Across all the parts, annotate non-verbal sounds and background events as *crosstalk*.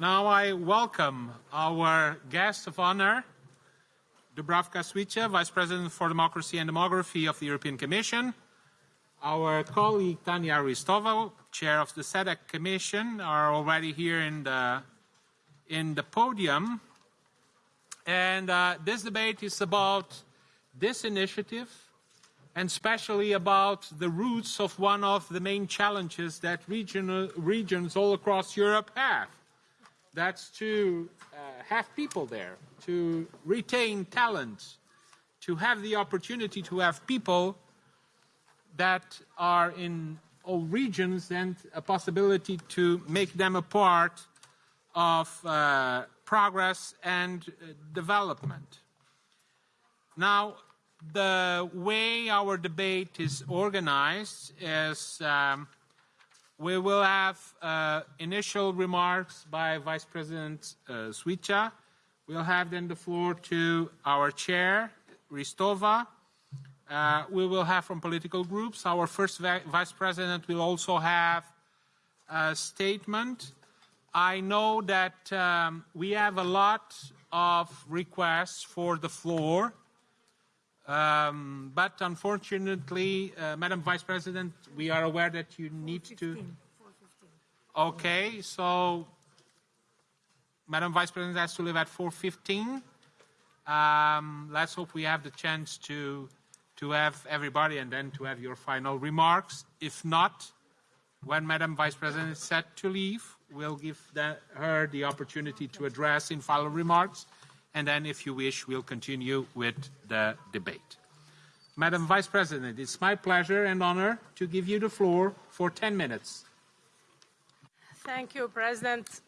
Now I welcome our guest of honor, Dubravka Suica, Vice President for Democracy and Demography of the European Commission. Our colleague Tanya Ristova, Chair of the SEDEC Commission, are already here in the, in the podium. And uh, this debate is about this initiative and especially about the roots of one of the main challenges that regional, regions all across Europe have. That's to uh, have people there, to retain talent, to have the opportunity to have people that are in all regions and a possibility to make them a part of uh, progress and uh, development. Now, the way our debate is organized is um, we will have uh, initial remarks by Vice President uh, Suica. We'll have then the floor to our chair, Ristova. Uh, we will have from political groups. Our first Vice President will also have a statement. I know that um, we have a lot of requests for the floor. Um, but unfortunately, uh, Madam Vice President, we are aware that you need 415, to. 415. Okay, so Madam Vice President has to leave at 4:15. Um, let's hope we have the chance to to have everybody and then to have your final remarks. If not, when Madam Vice President is set to leave, we'll give the, her the opportunity to address in final remarks and then, if you wish, we'll continue with the debate. Madam Vice President, it's my pleasure and honor to give you the floor for 10 minutes. Thank you, President.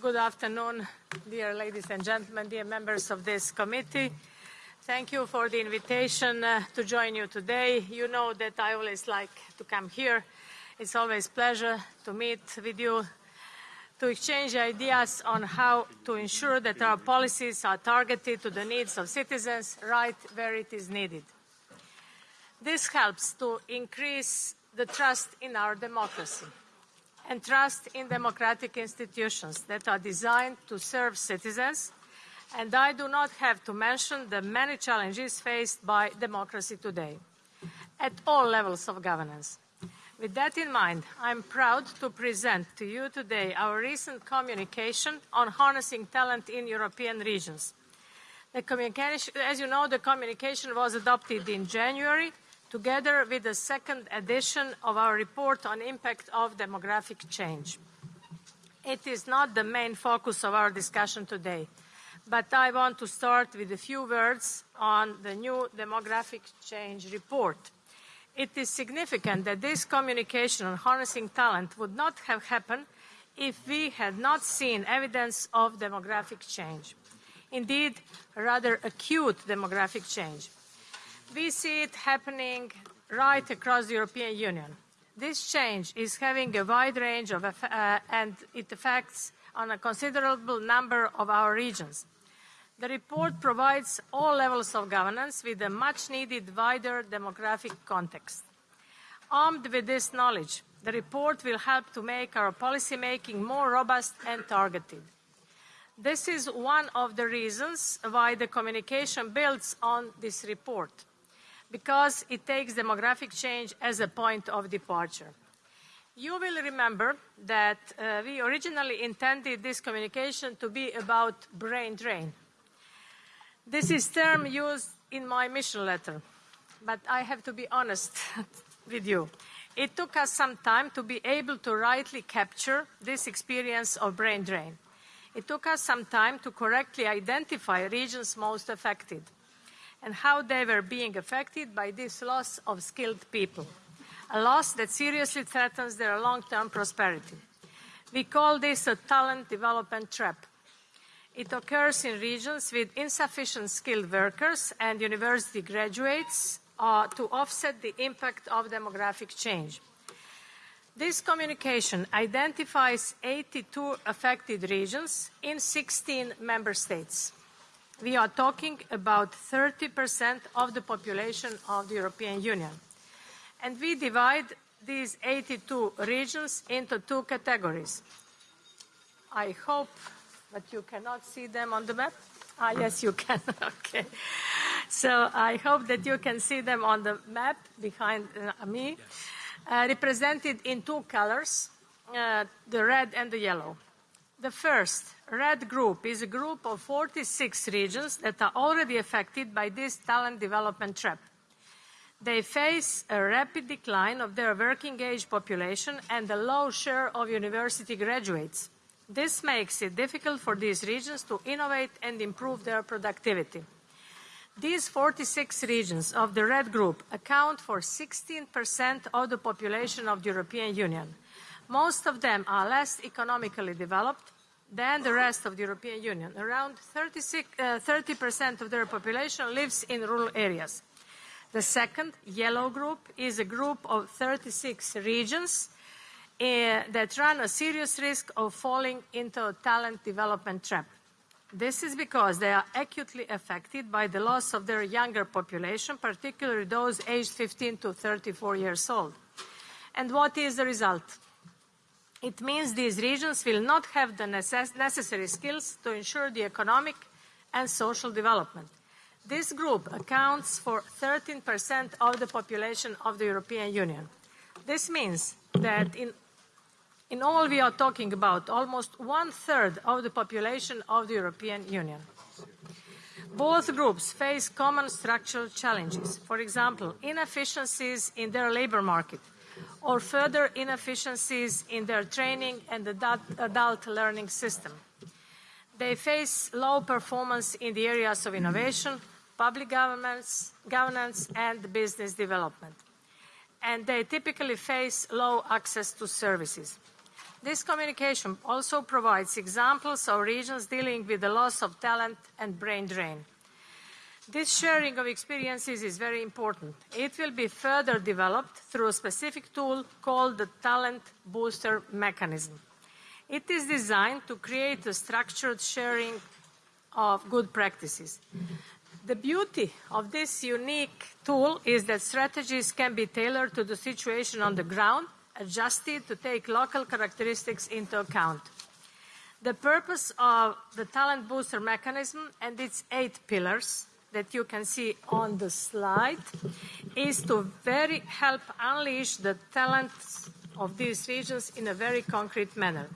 Good afternoon, dear ladies and gentlemen, dear members of this committee. Thank you for the invitation uh, to join you today. You know that I always like to come here. It's always a pleasure to meet with you, to exchange ideas on how to ensure that our policies are targeted to the needs of citizens right where it is needed. This helps to increase the trust in our democracy and trust in democratic institutions that are designed to serve citizens. And I do not have to mention the many challenges faced by democracy today at all levels of governance. With that in mind, I'm proud to present to you today our recent communication on harnessing talent in European regions. As you know, the communication was adopted in January together with the second edition of our report on impact of demographic change. It is not the main focus of our discussion today, but I want to start with a few words on the new demographic change report. It is significant that this communication on harnessing talent would not have happened if we had not seen evidence of demographic change. Indeed, rather acute demographic change. We see it happening right across the European Union. This change is having a wide range of, uh, and it affects on a considerable number of our regions. The report provides all levels of governance with a much needed wider demographic context. Armed with this knowledge, the report will help to make our policy making more robust and targeted. This is one of the reasons why the communication builds on this report, because it takes demographic change as a point of departure. You will remember that uh, we originally intended this communication to be about brain drain, this is term used in my mission letter, but I have to be honest *laughs* with you. It took us some time to be able to rightly capture this experience of brain drain. It took us some time to correctly identify regions most affected and how they were being affected by this loss of skilled people, a loss that seriously threatens their long-term prosperity. We call this a talent development trap. It occurs in regions with insufficient skilled workers and university graduates uh, to offset the impact of demographic change. This communication identifies 82 affected regions in 16 member states. We are talking about 30% of the population of the European Union. And we divide these 82 regions into two categories. I hope, but you cannot see them on the map. Ah, yes, you can. *laughs* okay. So I hope that you can see them on the map behind uh, me, uh, represented in two colors, uh, the red and the yellow. The first, red group, is a group of 46 regions that are already affected by this talent development trap. They face a rapid decline of their working age population and a low share of university graduates. This makes it difficult for these regions to innovate and improve their productivity. These 46 regions of the red group account for 16% of the population of the European Union. Most of them are less economically developed than the rest of the European Union. Around 30% uh, of their population lives in rural areas. The second, yellow group, is a group of 36 regions that run a serious risk of falling into a talent development trap. This is because they are acutely affected by the loss of their younger population, particularly those aged 15 to 34 years old. And what is the result? It means these regions will not have the necess necessary skills to ensure the economic and social development. This group accounts for 13% of the population of the European Union. This means that in, in all we are talking about almost one-third of the population of the European Union. Both groups face common structural challenges, for example, inefficiencies in their labor market, or further inefficiencies in their training and adult, adult learning system. They face low performance in the areas of innovation, public governance and business development. And they typically face low access to services. This communication also provides examples of regions dealing with the loss of talent and brain drain. This sharing of experiences is very important. It will be further developed through a specific tool called the Talent Booster Mechanism. It is designed to create a structured sharing of good practices. The beauty of this unique tool is that strategies can be tailored to the situation on the ground, adjusted to take local characteristics into account. The purpose of the Talent Booster mechanism and its eight pillars that you can see on the slide is to very help unleash the talents of these regions in a very concrete manner.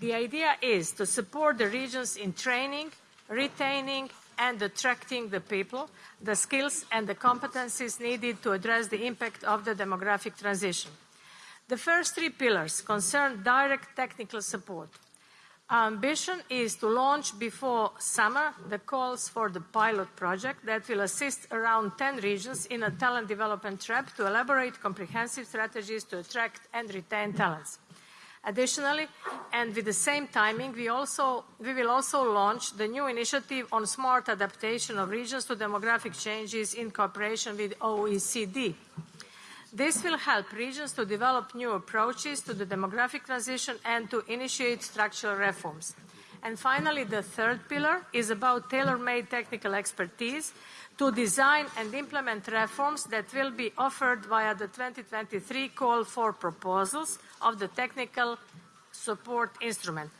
The idea is to support the regions in training, retaining, and attracting the people, the skills and the competencies needed to address the impact of the demographic transition. The first three pillars concern direct technical support. Our ambition is to launch before summer the calls for the pilot project that will assist around 10 regions in a talent development trap to elaborate comprehensive strategies to attract and retain talents. Additionally, and with the same timing, we, will also launch the new initiative on smart adaptation of regions to demographic changes in cooperation with OECD. This will help regions to develop new approaches to the demographic transition and to initiate structural reforms. And finally, the third pillar is about tailor-made technical expertise to design and implement reforms that will be offered via the 2023 call for proposals of the technical support instrument.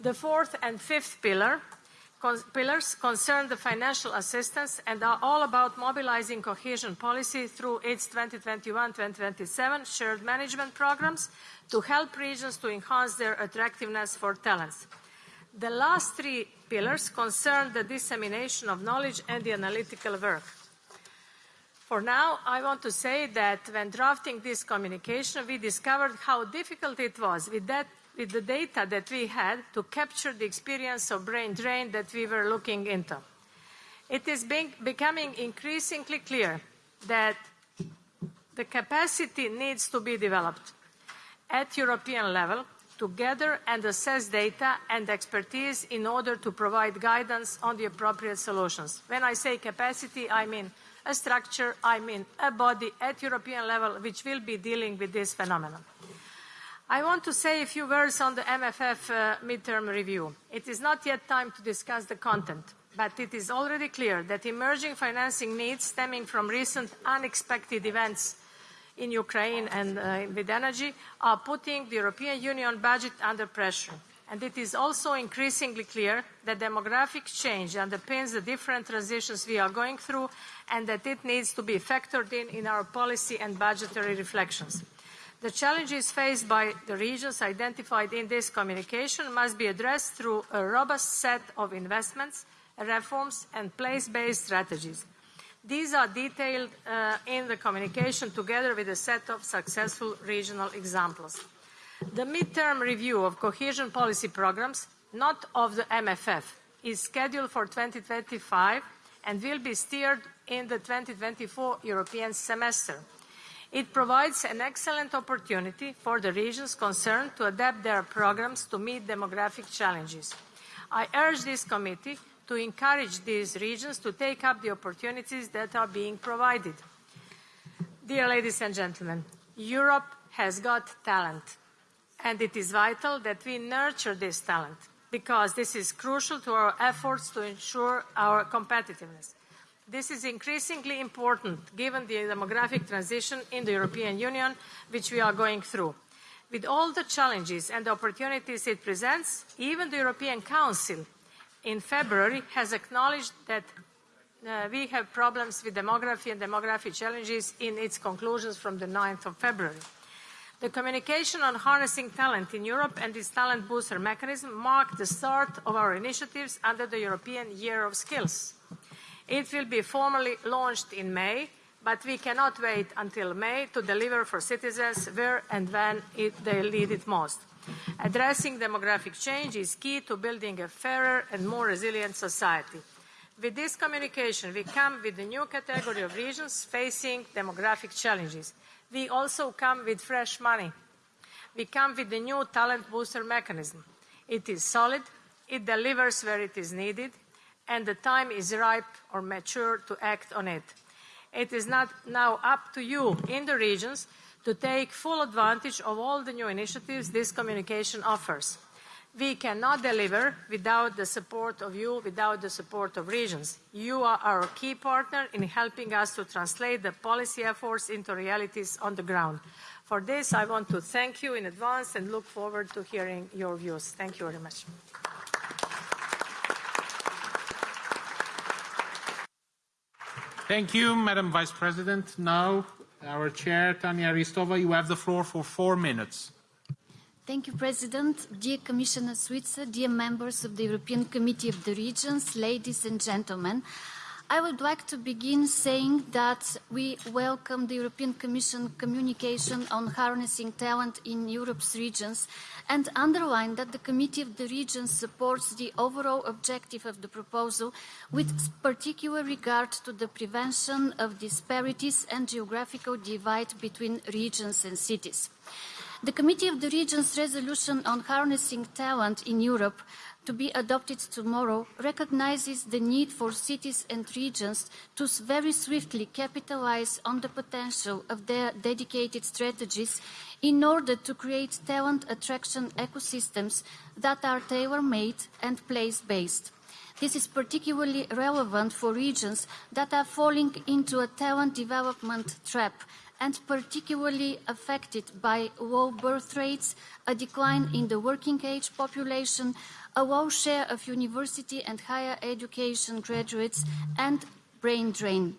The fourth and fifth pillar pillars concern the financial assistance and are all about mobilizing cohesion policy through its 2021-2027 shared management programs to help regions to enhance their attractiveness for talents. The last three pillars concern the dissemination of knowledge and the analytical work. For now, I want to say that when drafting this communication, we discovered how difficult it was with, that, with the data that we had to capture the experience of brain drain that we were looking into. It is being, becoming increasingly clear that the capacity needs to be developed at European level to gather and assess data and expertise in order to provide guidance on the appropriate solutions. When I say capacity, I mean a structure, I mean a body at European level which will be dealing with this phenomenon. I want to say a few words on the MFF uh, midterm review. It is not yet time to discuss the content, but it is already clear that emerging financing needs stemming from recent unexpected events in Ukraine and uh, with energy are putting the European Union budget under pressure. And it is also increasingly clear that demographic change underpins the different transitions we are going through and that it needs to be factored in in our policy and budgetary reflections. The challenges faced by the regions identified in this communication must be addressed through a robust set of investments, reforms and place-based strategies. These are detailed uh, in the communication together with a set of successful regional examples. The midterm review of cohesion policy programs, not of the MFF, is scheduled for 2025 and will be steered in the 2024 European semester. It provides an excellent opportunity for the regions concerned to adapt their programs to meet demographic challenges. I urge this committee to encourage these regions to take up the opportunities that are being provided. Dear ladies and gentlemen, Europe has got talent. And it is vital that we nurture this talent because this is crucial to our efforts to ensure our competitiveness. This is increasingly important given the demographic transition in the European Union which we are going through. With all the challenges and opportunities it presents, even the European Council in February has acknowledged that uh, we have problems with demography and demographic challenges in its conclusions from the 9th of February. The communication on harnessing talent in Europe and its talent booster mechanism marked the start of our initiatives under the European Year of Skills. It will be formally launched in May, but we cannot wait until May to deliver for citizens where and when they need it most. Addressing demographic change is key to building a fairer and more resilient society. With this communication, we come with a new category of regions facing demographic challenges we also come with fresh money. We come with the new talent booster mechanism. It is solid, it delivers where it is needed, and the time is ripe or mature to act on it. It is not now up to you in the regions to take full advantage of all the new initiatives this communication offers. We cannot deliver without the support of you, without the support of regions. You are our key partner in helping us to translate the policy efforts into realities on the ground. For this, I want to thank you in advance and look forward to hearing your views. Thank you very much. Thank you, Madam Vice President. Now, our Chair, Tanya Ristova, you have the floor for four minutes. Thank you, President. Dear Commissioner Suica, dear members of the European Committee of the Regions, ladies and gentlemen, I would like to begin saying that we welcome the European Commission communication on harnessing talent in Europe's regions and underline that the Committee of the Regions supports the overall objective of the proposal with particular regard to the prevention of disparities and geographical divide between regions and cities. The Committee of the Regions resolution on harnessing talent in Europe to be adopted tomorrow recognizes the need for cities and regions to very swiftly capitalize on the potential of their dedicated strategies in order to create talent attraction ecosystems that are tailor-made and place-based. This is particularly relevant for regions that are falling into a talent development trap and particularly affected by low birth rates, a decline in the working age population, a low share of university and higher education graduates, and brain drain.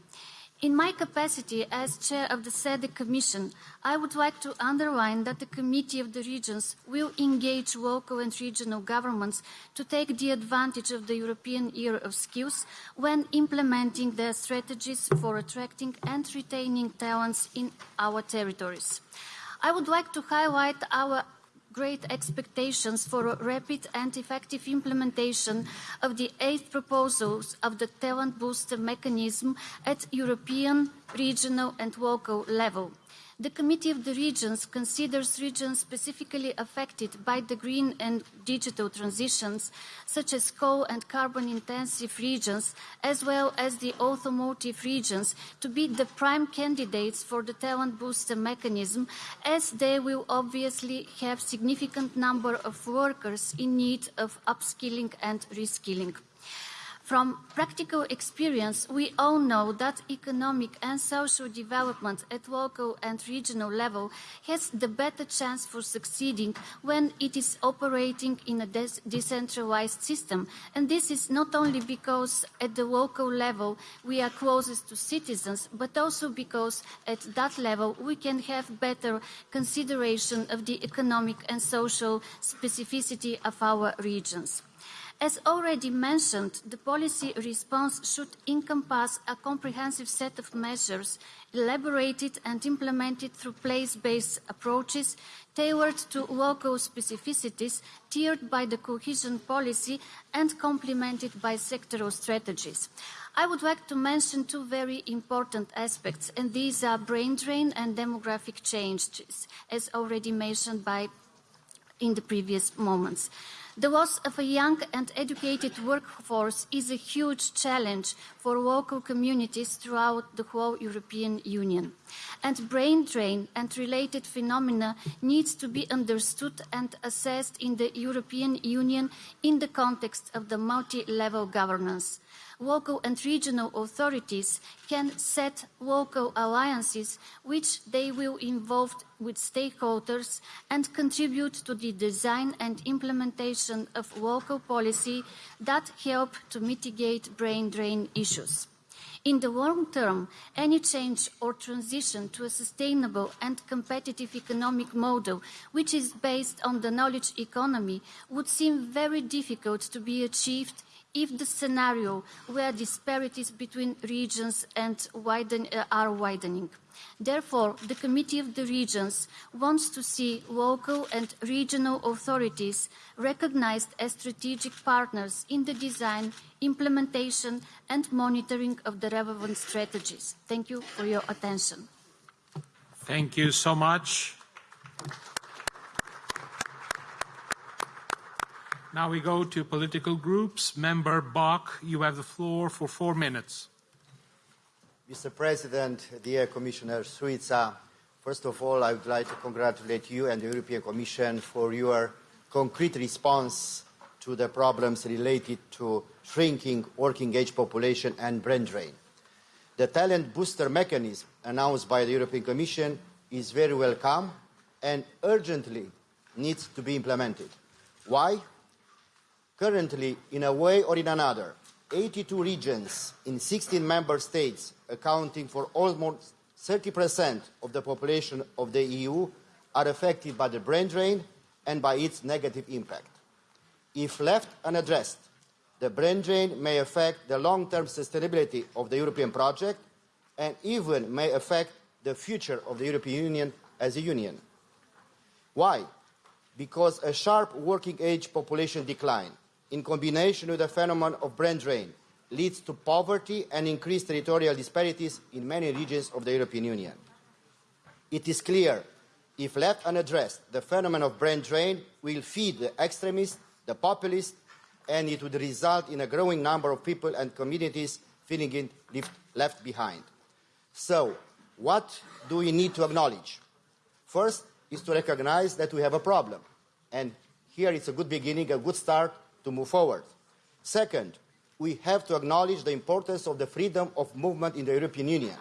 In my capacity as chair of the SEDEC Commission, I would like to underline that the Committee of the Regions will engage local and regional governments to take the advantage of the European Year of Skills when implementing their strategies for attracting and retaining talents in our territories. I would like to highlight our great expectations for a rapid and effective implementation of the eight proposals of the talent booster mechanism at European, regional and local level. The Committee of the Regions considers regions specifically affected by the green and digital transitions, such as coal and carbon-intensive regions, as well as the automotive regions, to be the prime candidates for the talent booster mechanism, as they will obviously have a significant number of workers in need of upskilling and reskilling. From practical experience, we all know that economic and social development at local and regional level has the better chance for succeeding when it is operating in a de- decentralized system. And this is not only because at the local level we are closest to citizens, but also because at that level we can have better consideration of the economic and social specificity of our regions. As already mentioned, the policy response should encompass a comprehensive set of measures elaborated and implemented through place-based approaches tailored to local specificities, tiered by the cohesion policy and complemented by sectoral strategies. I would like to mention two very important aspects, and these are brain drain and demographic changes, as already mentioned by in the previous moments. The loss of a young and educated workforce is a huge challenge for local communities throughout the whole European Union. And brain drain and related phenomena needs to be understood and assessed in the European Union in the context of the multi-level governance local and regional authorities can set local alliances which they will involve with stakeholders and contribute to the design and implementation of local policy that help to mitigate brain drain issues. In the long term, any change or transition to a sustainable and competitive economic model, which is based on the knowledge economy, would seem very difficult to be achieved if the scenario where disparities between regions and widen, uh, are widening. Therefore, the Committee of the Regions wants to see local and regional authorities recognized as strategic partners in the design, implementation and monitoring of the relevant strategies. Thank you for your attention. Thank you so much. Now we go to political groups. Member Bach, you have the floor for four minutes. Mr. President, dear Commissioner Suica, first of all, I would like to congratulate you and the European Commission for your concrete response to the problems related to shrinking working age population and brain drain. The talent booster mechanism announced by the European Commission is very welcome and urgently needs to be implemented. Why? Currently, in a way or in another, 82 regions in 16 member states, accounting for almost 30% of the population of the EU, are affected by the brain drain and by its negative impact. If left unaddressed, the brain drain may affect the long-term sustainability of the European project and even may affect the future of the European Union as a union. Why? Because a sharp working age population decline in combination with the phenomenon of brain drain, leads to poverty and increased territorial disparities in many regions of the European Union. It is clear, if left unaddressed, the phenomenon of brain drain will feed the extremists, the populists, and it would result in a growing number of people and communities feeling left behind. So, what do we need to acknowledge? First is to recognize that we have a problem. And here it's a good beginning, a good start to move forward. Second, we have to acknowledge the importance of the freedom of movement in the European Union.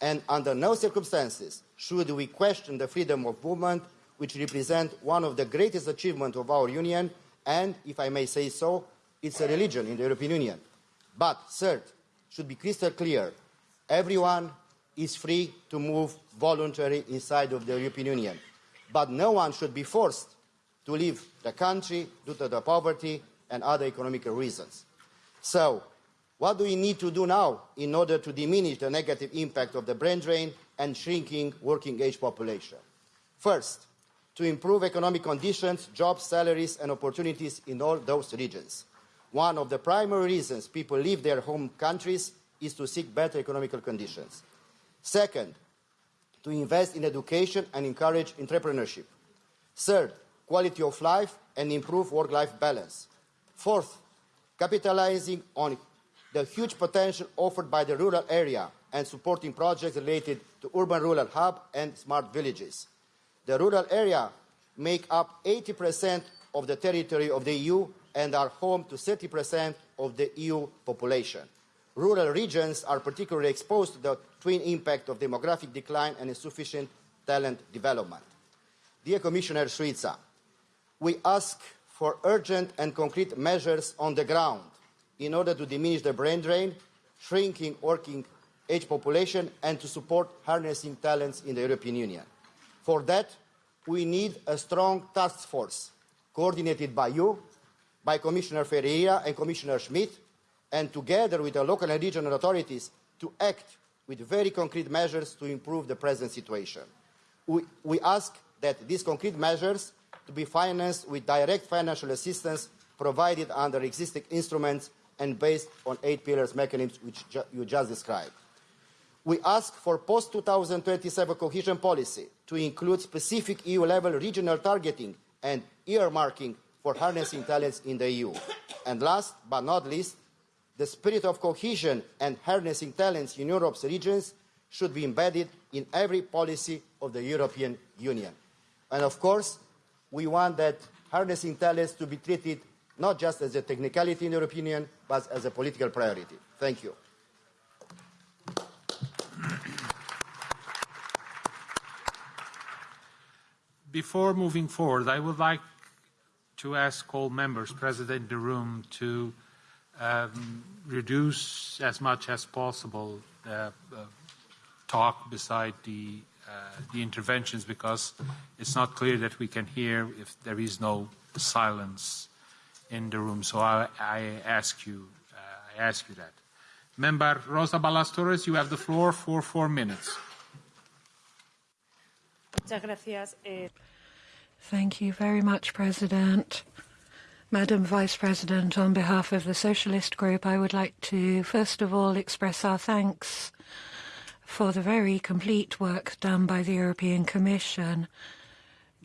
And under no circumstances should we question the freedom of movement, which represents one of the greatest achievements of our Union, and, if I may say so, it's a religion in the European Union. But, third, should be crystal clear, everyone is free to move voluntarily inside of the European Union. But no one should be forced to leave the country due to the poverty and other economic reasons. So, what do we need to do now in order to diminish the negative impact of the brain drain and shrinking working age population? First, to improve economic conditions, jobs, salaries, and opportunities in all those regions. One of the primary reasons people leave their home countries is to seek better economical conditions. Second, to invest in education and encourage entrepreneurship. Third, quality of life and improve work-life balance. Fourth, capitalizing on the huge potential offered by the rural area and supporting projects related to urban-rural hub and smart villages. The rural area make up 80% of the territory of the EU and are home to 30% of the EU population. Rural regions are particularly exposed to the twin impact of demographic decline and insufficient talent development. Dear Commissioner Suica, we ask for urgent and concrete measures on the ground in order to diminish the brain drain, shrinking working age population, and to support harnessing talents in the European Union. For that, we need a strong task force coordinated by you, by Commissioner Ferreira and Commissioner Schmit, and together with the local and regional authorities to act with very concrete measures to improve the present situation. We, we ask that these concrete measures to be financed with direct financial assistance provided under existing instruments and based on eight pillars mechanisms which ju you just described. We ask for post-2027 cohesion policy to include specific EU-level regional targeting and earmarking for harnessing talents in the EU. And last but not least, the spirit of cohesion and harnessing talents in Europe's regions should be embedded in every policy of the European Union. And of course, we want that harnessing talents to be treated not just as a technicality in the European Union, but as a political priority. Thank you. Before moving forward, I would like to ask all members present in the room to um, reduce as much as possible uh, uh, talk beside the, the interventions because it's not clear that we can hear if there is no silence in the room. So I, I ask you, uh, I ask you that. Member Rosa Balas Torres, you have the floor for four minutes. Muchas gracias. Eh... Thank you very much, President. Madam Vice President, on behalf of the Socialist Group, I would like to first of all express our thanks for the very complete work done by the European Commission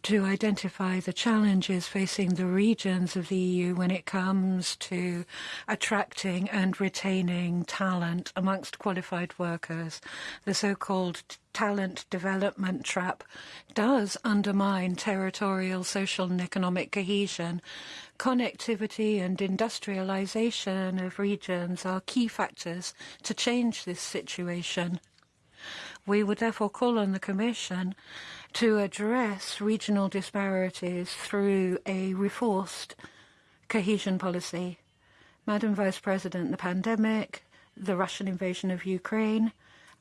to identify the challenges facing the regions of the EU when it comes to attracting and retaining talent amongst qualified workers. The so-called talent development trap does undermine territorial, social and economic cohesion. Connectivity and industrialization of regions are key factors to change this situation. We would therefore call on the Commission to address regional disparities through a reinforced cohesion policy. Madam Vice President, the pandemic, the Russian invasion of Ukraine,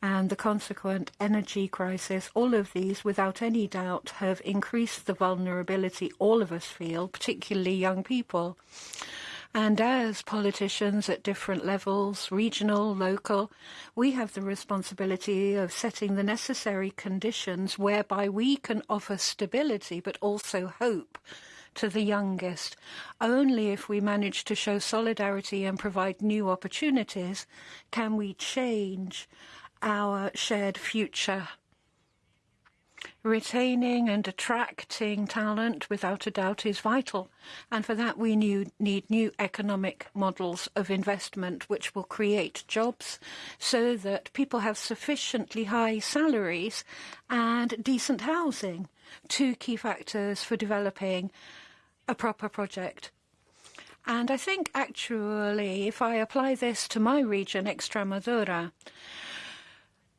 and the consequent energy crisis, all of these, without any doubt, have increased the vulnerability all of us feel, particularly young people. And as politicians at different levels, regional, local, we have the responsibility of setting the necessary conditions whereby we can offer stability but also hope to the youngest. Only if we manage to show solidarity and provide new opportunities can we change our shared future. Retaining and attracting talent, without a doubt, is vital. And for that, we need new economic models of investment which will create jobs so that people have sufficiently high salaries and decent housing. Two key factors for developing a proper project. And I think, actually, if I apply this to my region, Extremadura,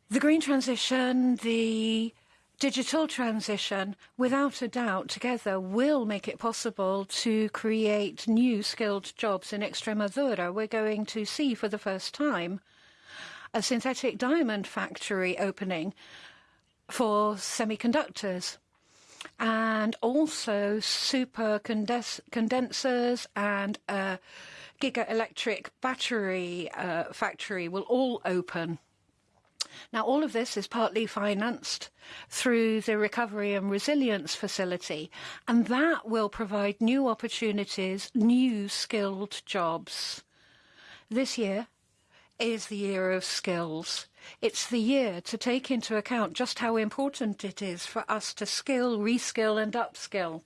the green transition, the digital transition, without a doubt, together will make it possible to create new skilled jobs in Extremadura. We're going to see for the first time a synthetic diamond factory opening for semiconductors and also super condensers and a giga electric battery uh, factory will all open now, all of this is partly financed through the Recovery and Resilience Facility, and that will provide new opportunities, new skilled jobs. This year is the year of skills. It's the year to take into account just how important it is for us to skill, reskill and upskill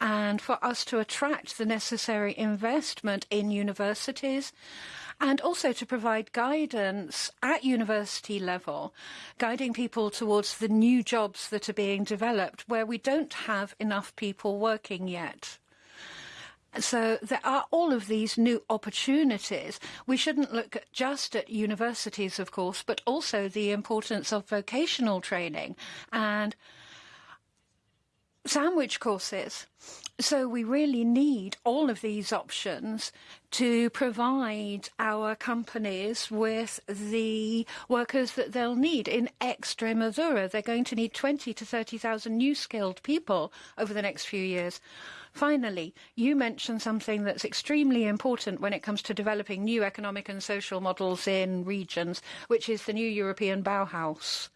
and for us to attract the necessary investment in universities also to provide guidance at university level, guiding people towards the new jobs that are being developed where we don't have enough people working yet. So there are all of these new opportunities. We shouldn't look just at universities, of course, but also the importance of vocational training and sandwich courses. So we really need all of these options to provide our companies with the workers that they'll need. In Extremadura, they're going to need 20 to 30,000 new skilled people over the next few years. Finally, you mentioned something that's extremely important when it comes to developing new economic and social models in regions, which is the new European Bauhaus.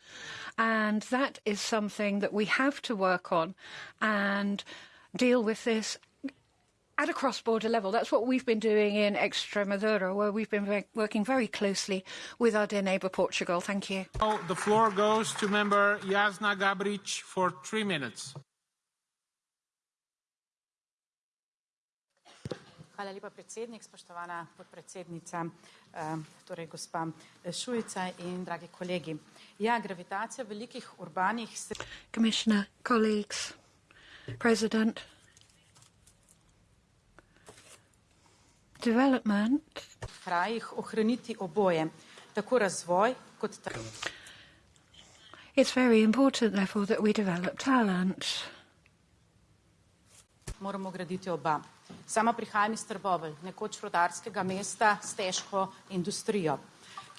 And that is something that we have to work on and deal with this at a cross-border level. That's what we've been doing in Extremadura, where we've been ve- working very closely with our dear neighbour Portugal. Thank you. The floor goes to member Jasna Gabric for three minutes. Hvala lepa, predsednik, spoštovana podpredsednica, eh, torej gospa Šujica in dragi kolegi. Ja, gravitacija velikih urbanih Commissioner, colleagues, President, development krajih ohraniti oboje, tako razvoj kot. It's very important, therefore, that we develop talent. Moramo graditi oba. Sama prihajam iz Trbovelj, nekoč rodarskega mesta s težko industrijo,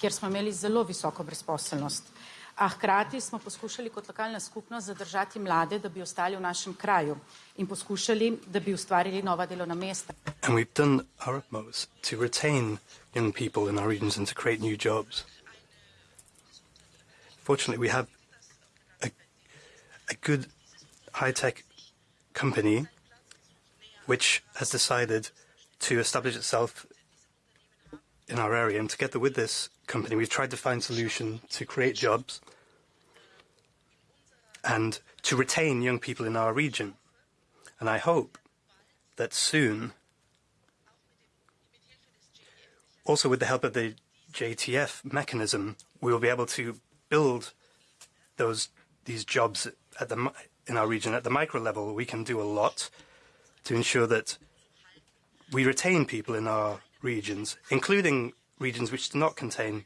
kjer smo imeli zelo visoko brezposelnost. A hkrati smo poskušali kot lokalna skupnost zadržati mlade, da bi ostali v našem kraju in poskušali, da bi ustvarili nova delovna mesta. And we've done our utmost to retain young people in our regions and to create new jobs. Fortunately, we have a, a good high tech company which has decided to establish itself in our area. And together with this company, we've tried to find solution to create jobs and to retain young people in our region. And I hope that soon, also with the help of the JTF mechanism, we will be able to build those these jobs at the in our region at the micro level. We can do a lot to ensure that we retain people in our regions, including regions which do not contain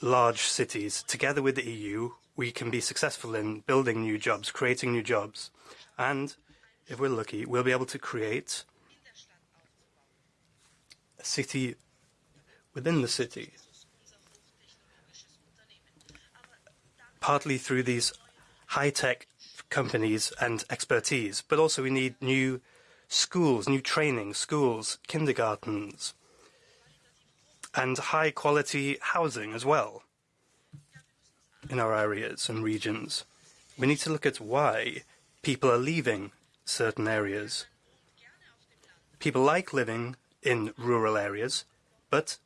large cities. Together with the EU, we can be successful in building new jobs, creating new jobs, and if we're lucky, we'll be able to create a city within the city, partly through these high-tech companies and expertise, but also we need new schools, new training schools, kindergartens, and high-quality housing as well in our areas and regions. We need to look at why people are leaving certain areas. People like living in rural areas, but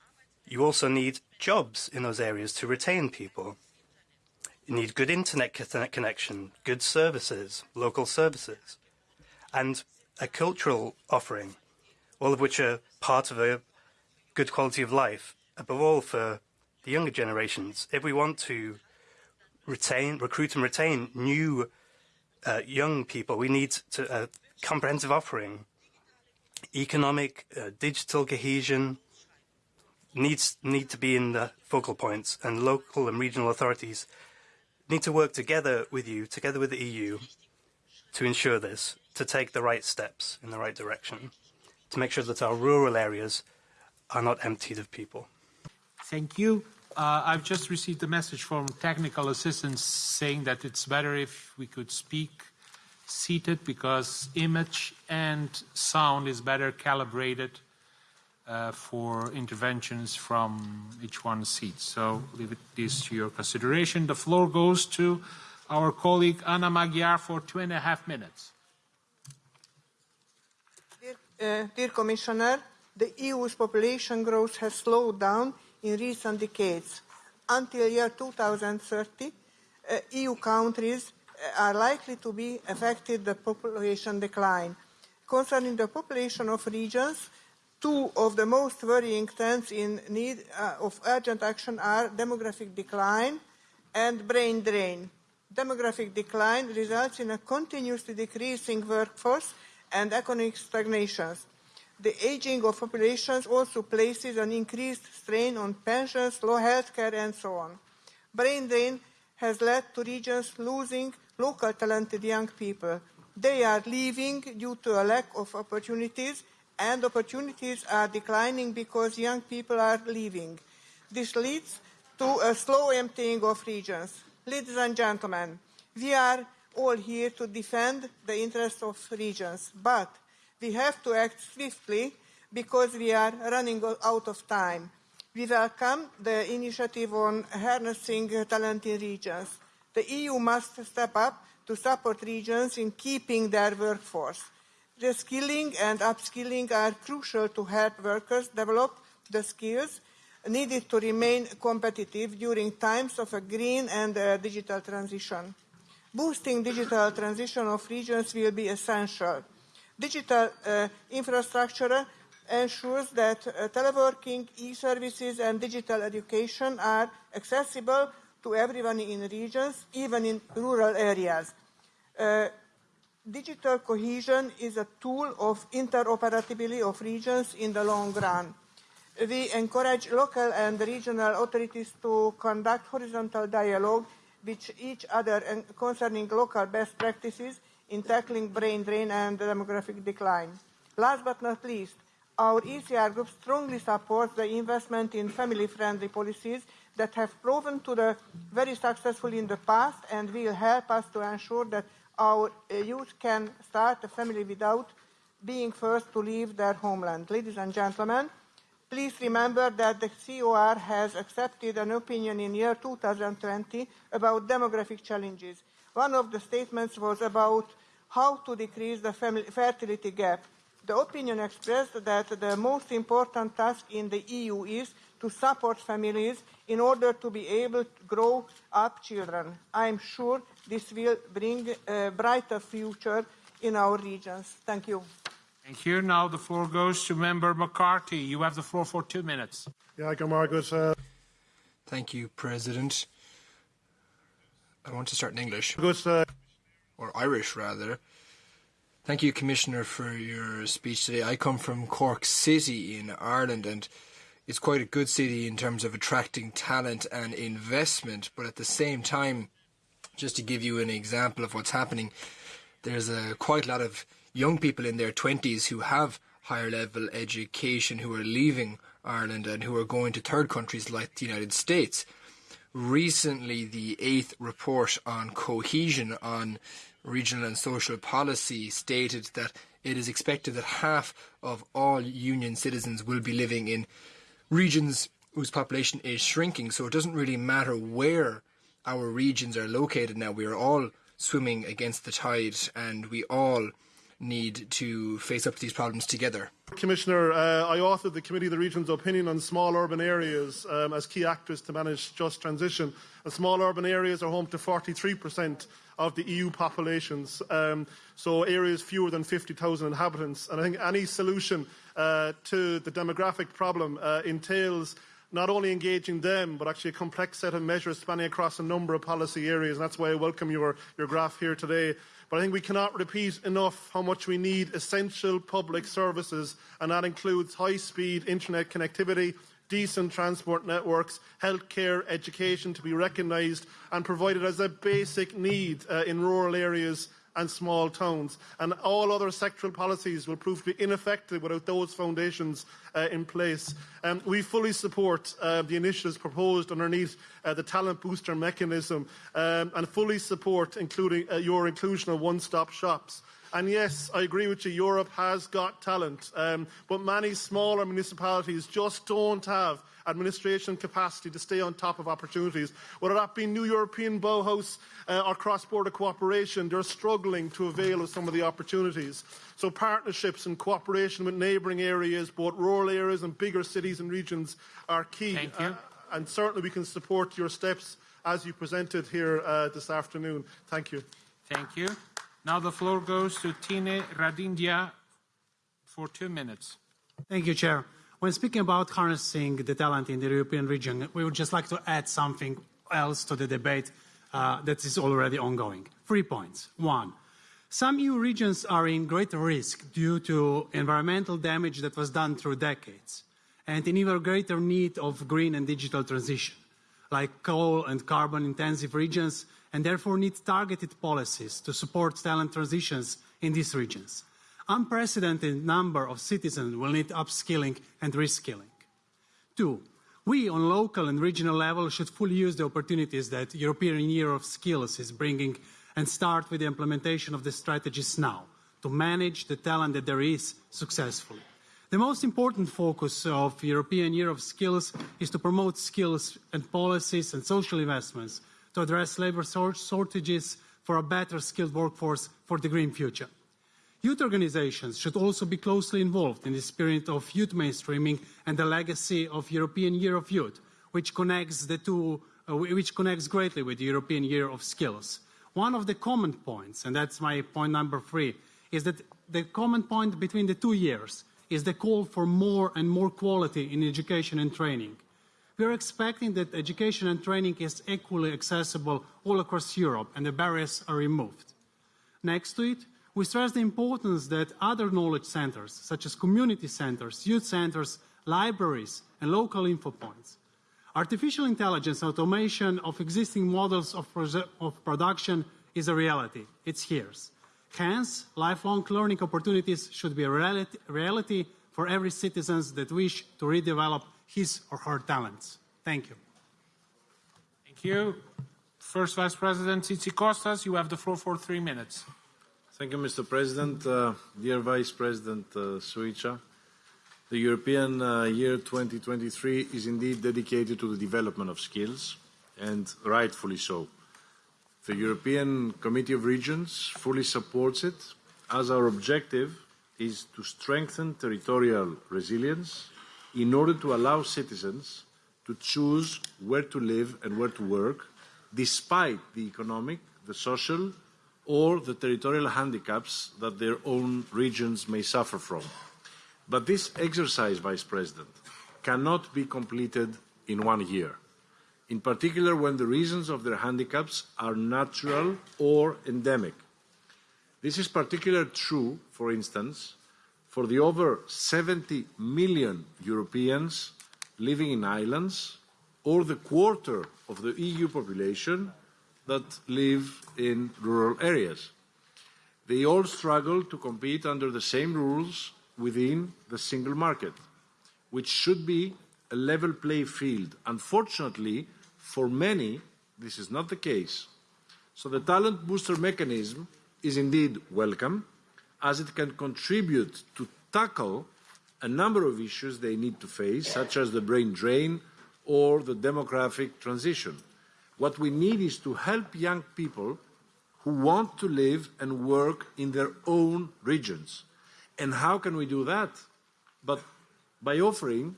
you also need jobs in those areas to retain people. You need good internet connection, good services, local services, and a cultural offering, all of which are part of a good quality of life, above all for the younger generations. If we want to retain, recruit and retain new uh, young people, we need to, a comprehensive offering. Economic, uh, digital cohesion needs need to be in the focal points, and local and regional authorities need to work together with you, together with the EU, to ensure this, to take the right steps in the right direction, to make sure that our rural areas are not emptied of people. Thank you. Uh, I've just received a message from technical assistance saying that it's better if we could speak seated because image and sound is better calibrated uh, for interventions from each one's seat. So leave it this to your consideration. The floor goes to our colleague Anna Magyar for two and a half minutes. Dear, uh, dear Commissioner, the EU's population growth has slowed down in recent decades. Until year 2030, uh, EU countries uh, are likely to be affected by population decline. Concerning the population of regions, two of the most worrying trends in need uh, of urgent action are demographic decline and brain drain. Demographic decline results in a continuously decreasing workforce and economic stagnations. The aging of populations also places an increased strain on pensions, low health care, and so on. Brain drain has led to regions losing local talented young people. They are leaving due to a lack of opportunities, and opportunities are declining because young people are leaving. This leads to a slow emptying of regions. Ladies and gentlemen, we are all here to defend the interests of regions, but we have to act swiftly because we are running out of time. We welcome the initiative on harnessing talent in regions. The EU must step up to support regions in keeping their workforce. Reskilling and upskilling are crucial to help workers develop the skills needed to remain competitive during times of a green and digital transition. Boosting digital transition of regions will be essential. Digital uh, infrastructure ensures that uh, teleworking, e-services and digital education are accessible to everyone in regions, even in rural areas. Uh, digital cohesion is a tool of interoperability of regions in the long run. We encourage local and regional authorities to conduct horizontal dialogue with each other concerning local best practices in tackling brain drain and demographic decline. Last but not least, our ECR group strongly supports the investment in family-friendly policies that have proven to be very successful in the past and will help us to ensure that our uh, youth can start a family without being forced to leave their homeland. Ladies and gentlemen, please remember that the COR has accepted an opinion in year 2020 about demographic challenges. One of the statements was about how to decrease the fertility gap. The opinion expressed that the most important task in the EU is to support families in order to be able to grow up children. I am sure this will bring a brighter future in our regions. Thank you. Thank you. Now the floor goes to Member McCarthy. You have the floor for two minutes. Yeah, Margaret. Uh... Thank you, President. I want to start in English. Good, uh... Or Irish, rather. Thank you, Commissioner, for your speech today. I come from Cork City in Ireland, and it's quite a good city in terms of attracting talent and investment. But at the same time, just to give you an example of what's happening, there's a quite a lot of young people in their 20s who have higher level education who are leaving Ireland and who are going to third countries like the United States. Recently, the eighth report on cohesion on regional and social policy stated that it is expected that half of all union citizens will be living in regions whose population is shrinking. So it doesn't really matter where our regions are located now. We are all swimming against the tide and we all need to face up to these problems together. Commissioner, uh, I authored the Committee of the Regions opinion on small urban areas um, as key actors to manage just transition. And small urban areas are home to 43% of the EU populations, um, so areas fewer than 50,000 inhabitants. And I think any solution uh, to the demographic problem uh, entails not only engaging them, but actually a complex set of measures spanning across a number of policy areas. And that's why I welcome your, your graph here today. But I think we cannot repeat enough how much we need essential public services, and that includes high-speed internet connectivity, decent transport networks, healthcare, education to be recognised and provided as a basic need uh, in rural areas and small towns. And all other sectoral policies will prove to be ineffective without those foundations uh, in place. Um, we fully support uh, the initiatives proposed underneath uh, the talent booster mechanism um, and fully support including uh, your inclusion of one-stop shops. And yes, I agree with you, Europe has got talent, um, but many smaller municipalities just don't have administration capacity to stay on top of opportunities. Whether that be New European Bauhaus uh, or cross-border cooperation, they're struggling to avail of some of the opportunities. So partnerships and cooperation with neighbouring areas, both rural areas and bigger cities and regions, are key. Thank you. Uh, and certainly we can support your steps as you presented here uh, this afternoon. Thank you. Thank you. Now the floor goes to Tine Radinja for two minutes. Thank you, Chair. When speaking about harnessing the talent in the European region, we would just like to add something else to the debate uh, that is already ongoing. Three points. One, Some EU regions are in greater risk due to environmental damage that was done through decades and in even greater need of green and digital transition, like coal and carbon intensive regions, and therefore need targeted policies to support talent transitions in these regions. Unprecedented number of citizens will need upskilling and reskilling. Two, we on local and regional level should fully use the opportunities that European Year of Skills is bringing and start with the implementation of the strategies now to manage the talent that there is successfully. The most important focus of European Year of Skills is to promote skills and policies and social investments to address labour shortages for a better skilled workforce for the green future. Youth organisations should also be closely involved in the spirit of youth mainstreaming and the legacy of European Year of Youth, which connects the two, uh, which connects greatly with the European Year of Skills. One of the common points, and that's my point number three, is that the common point between the two years is the call for more and more quality in education and training. We are expecting that education and training is equally accessible all across Europe and the barriers are removed. Next to it, we stress the importance that other knowledge centers, such as community centers, youth centers, libraries, and local info points, Artificial intelligence automation of existing models of, of production is a reality. It's here. Hence, lifelong learning opportunities should be a reality, for every citizen that wish to redevelop his or her talents. Thank you. Thank you. First Vice President Tzitzikostas, you have the floor for three minutes. Thank you, Mr. President. Uh, dear Vice President uh, Suica, the European uh, Year 2023 is indeed dedicated to the development of skills, and rightfully so. The European Committee of Regions fully supports it, as our objective is to strengthen territorial resilience in order to allow citizens to choose where to live and where to work, despite the economic, the social, or the territorial handicaps that their own regions may suffer from. But this exercise, Vice President, cannot be completed in one year, in particular when the reasons of their handicaps are natural or endemic. This is particularly true, for instance, for the over 70 million Europeans living in islands or the quarter of the EU population that live in rural areas. They all struggle to compete under the same rules within the single market, which should be a level play field. Unfortunately, for many, this is not the case. So the talent booster mechanism is indeed welcome, as it can contribute to tackle a number of issues they need to face, such as the brain drain or the demographic transition. What we need is to help young people who want to live and work in their own regions and how can we do that? But by offering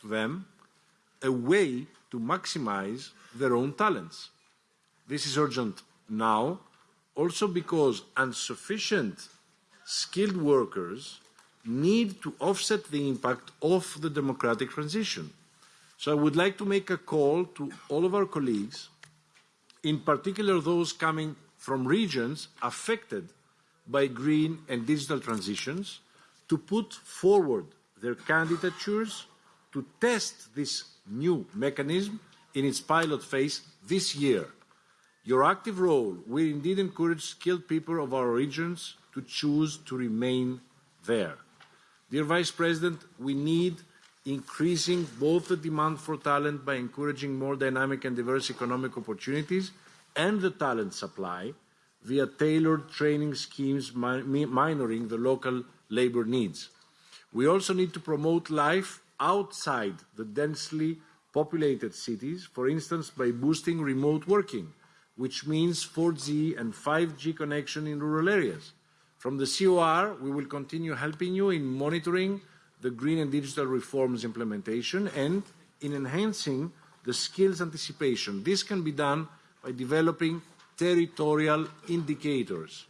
to them a way to maximize their own talents. This is urgent now, also because insufficient skilled workers need to offset the impact of the democratic transition. So I would like to make a call to all of our colleagues, in particular those coming from regions affected by green and digital transitions to put forward their candidatures to test this new mechanism in its pilot phase this year. Your active role will indeed encourage skilled people of our regions to choose to remain there. Dear Vice President, we need increasing both the demand for talent by encouraging more dynamic and diverse economic opportunities and the talent supply via tailored training schemes minoring the local labour needs. We also need to promote life outside the densely populated cities, for instance, by boosting remote working, which means 4G and 5G connection in rural areas. From the COR, we will continue helping you in monitoring the green and digital reforms implementation and in enhancing the skills anticipation. This can be done by developing territorial indicators.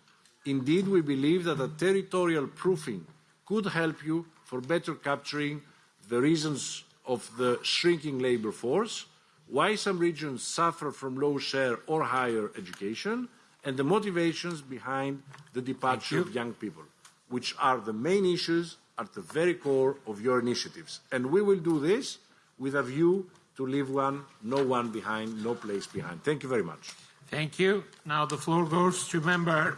Indeed, we believe that a territorial proofing could help you for better capturing the reasons of the shrinking labour force, why some regions suffer from low share or higher education, and the motivations behind the departure of young people, which are the main issues at the very core of your initiatives. And we will do this with a view to leave one, no one behind, no place behind. Thank you very much. Thank you. Now the floor goes to member *coughs*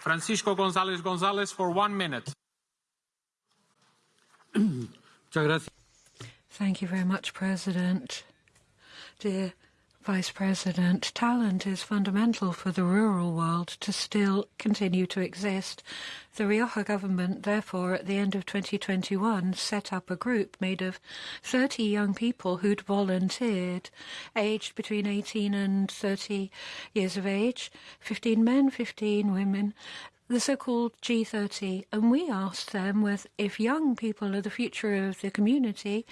Francisco González González for one minute. *coughs* Thank you very much, President. Dear Vice President, talent is fundamental for the rural world to still continue to exist. The Rioja government, therefore, at the end of 2021, set up a group made of 30 young people who'd volunteered, aged between 18 and 30 years of age, 15 men, 15 women, the so-called G30, and we asked them with, if young people are the future of the community,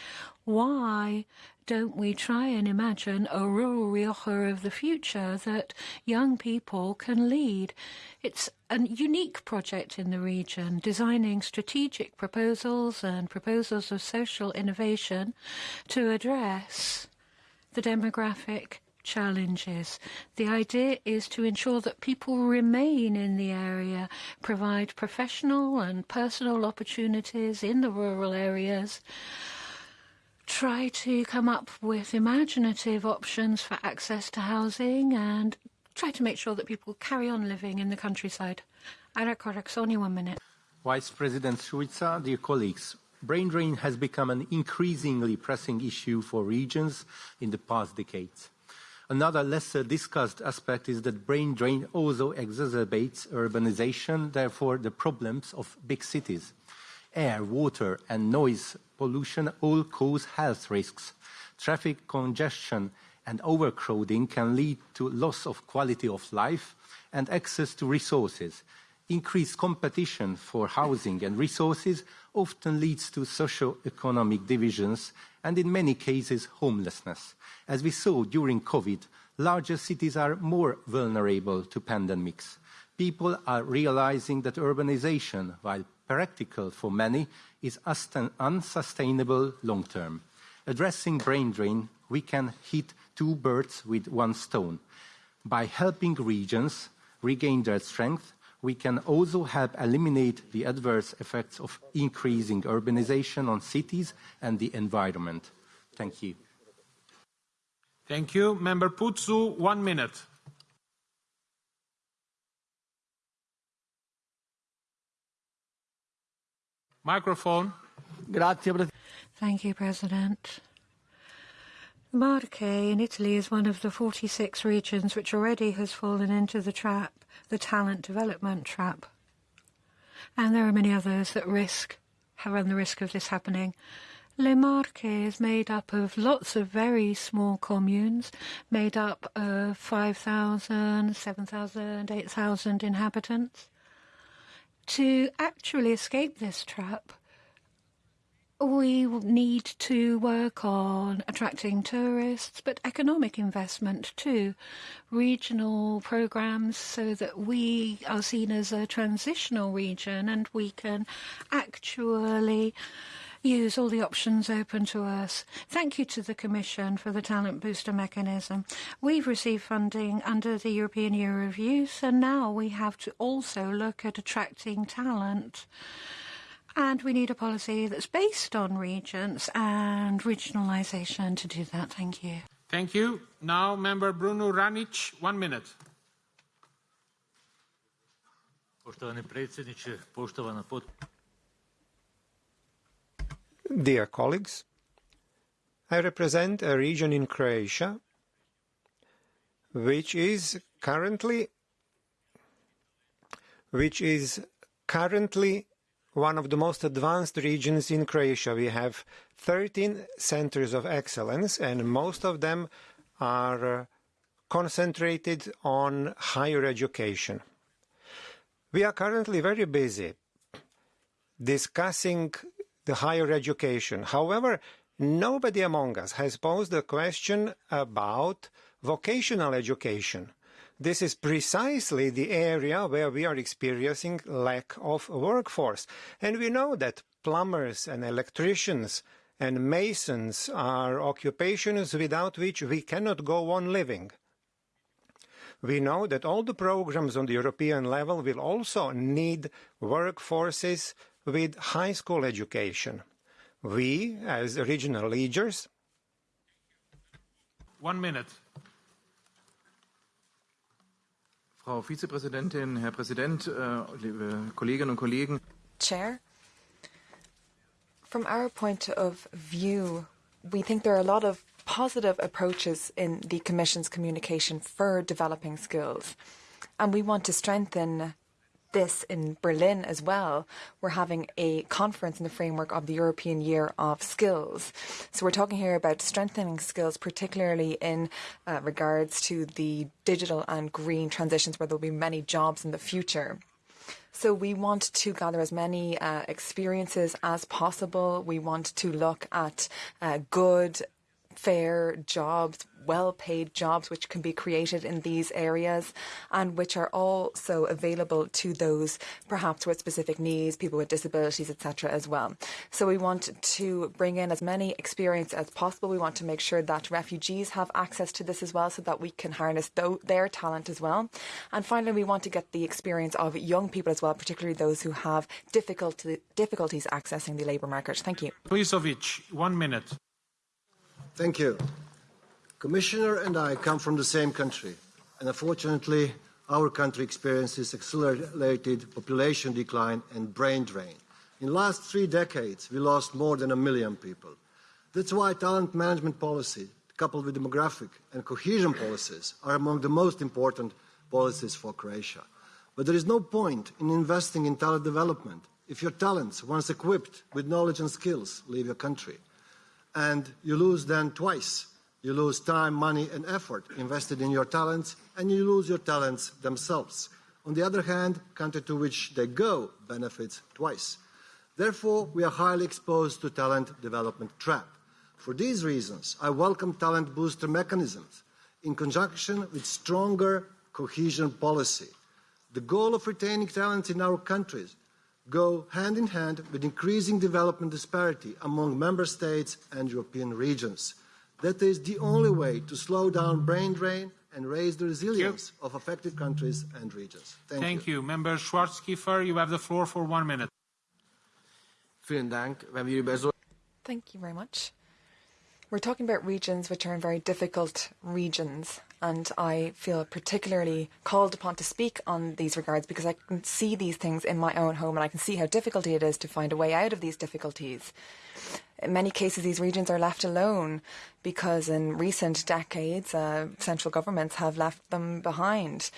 why don't we try and imagine a rural Rioja of the future that young people can lead? It's a unique project in the region, designing strategic proposals and proposals of social innovation to address the demographic challenges. The idea is to ensure that people remain in the area, provide professional and personal opportunities in the rural areas, try to come up with imaginative options for access to housing and try to make sure that people carry on living in the countryside. Ara Coraxoni, one minute. Vice President Suica, dear colleagues, brain drain has become an increasingly pressing issue for regions in the past decades. Another lesser discussed aspect is that brain drain also exacerbates urbanization, therefore the problems of big cities. Air, water and noise pollution all cause health risks. Traffic congestion and overcrowding can lead to loss of quality of life and access to resources. Increased competition for housing and resources often leads to socio-economic divisions and in many cases homelessness. As we saw during COVID, larger cities are more vulnerable to pandemics. People are realizing that urbanization, while practical for many, is unsustainable long term. Addressing brain drain, we can hit two birds with one stone. By helping regions regain their strength, we can also help eliminate the adverse effects of increasing urbanization on cities and the environment. Thank you. Thank you. Member Putsu, one minute. Microphone. Thank you, President. Marche in Italy is one of the 46 regions which already has fallen into the trap, the talent development trap. And there are many others that risk, have run the risk of this happening. Le Marche is made up of lots of very small communes, made up of 5,000, 7,000, 8,000 inhabitants. To actually escape this trap, we need to work on attracting tourists, but economic investment too. Regional programs so that we are seen as a transitional region and we can actually use all the options open to us. Thank you to the Commission for the Talent Booster mechanism. We've received funding under the European Year of Youth, and now we have to also look at attracting talent. And we need a policy that's based on regions and regionalisation to do that. Thank you. Thank you. Now, Member Bruno Ranic, one minute. Poštovani predsjedniče, poštovana pot... Dear colleagues, I represent a region in Croatia which is currently which is currently one of the most advanced regions in Croatia. We have 13 centers of excellence and most of them are uh, concentrated on higher education. We are currently very busy discussing the higher education. However, nobody among us has posed a question about vocational education. This is precisely the area where we are experiencing lack of workforce. And we know that plumbers and electricians and masons are occupations without which we cannot go on living. We know that all the programs on the European level will also need workforces with high school education. We, as regional leaders, One minute. Frau Vizepräsidentin, Herr Präsident, äh, liebe Kolleginnen und Kollegen. Chair, from our point of view, we think there are a lot of positive approaches in the Commission's communication for developing skills. And we want to strengthen this in Berlin as well. We're having a conference in the framework of the European Year of Skills. So we're talking here about strengthening skills, particularly in uh, regards to the digital and green transitions where there'll be many jobs in the future. So we want to gather as many uh, experiences as possible. We want to look at uh, good, fair jobs, well paid jobs which can be created in these areas and which are also available to those perhaps with specific needs, people with disabilities, etc. as well. So we want to bring in as many experience as possible. We want to make sure that refugees have access to this as well so that we can harness th- their talent as well. And finally, we want to get the experience of young people as well, particularly those who have difficulty, difficulties accessing the labour market. Thank you. Plisovic, one minute. Thank you. Commissioner and I come from the same country, and unfortunately, our country experiences accelerated population decline and brain drain. In the last three decades, we lost more than a million people. That's why talent management policy, coupled with demographic and cohesion policies, are among the most important policies for Croatia. But there is no point in investing in talent development if your talents, once equipped with knowledge and skills, leave your country. And you lose then twice you lose time, money, and effort invested in your talents, and you lose your talents themselves. On the other hand, country to which they go benefits twice. Therefore, we are highly exposed to talent development trap. For these reasons, I welcome talent booster mechanisms in conjunction with stronger cohesion policy. The goal of retaining talent in our countries go hand in hand with increasing development disparity among member states and European regions. That is the only way to slow down brain drain and raise the resilience of affected countries and regions. Thank, Thank you. you. Member Schwarzkiefer, you have the floor for one minute. Thank you very much. We're talking about regions which are in very difficult regions, and I feel particularly called upon to speak on these regards because I can see these things in my own home and I can see how difficult it is to find a way out of these difficulties. In many cases, these regions are left alone because in recent decades, uh, central governments have left them behind.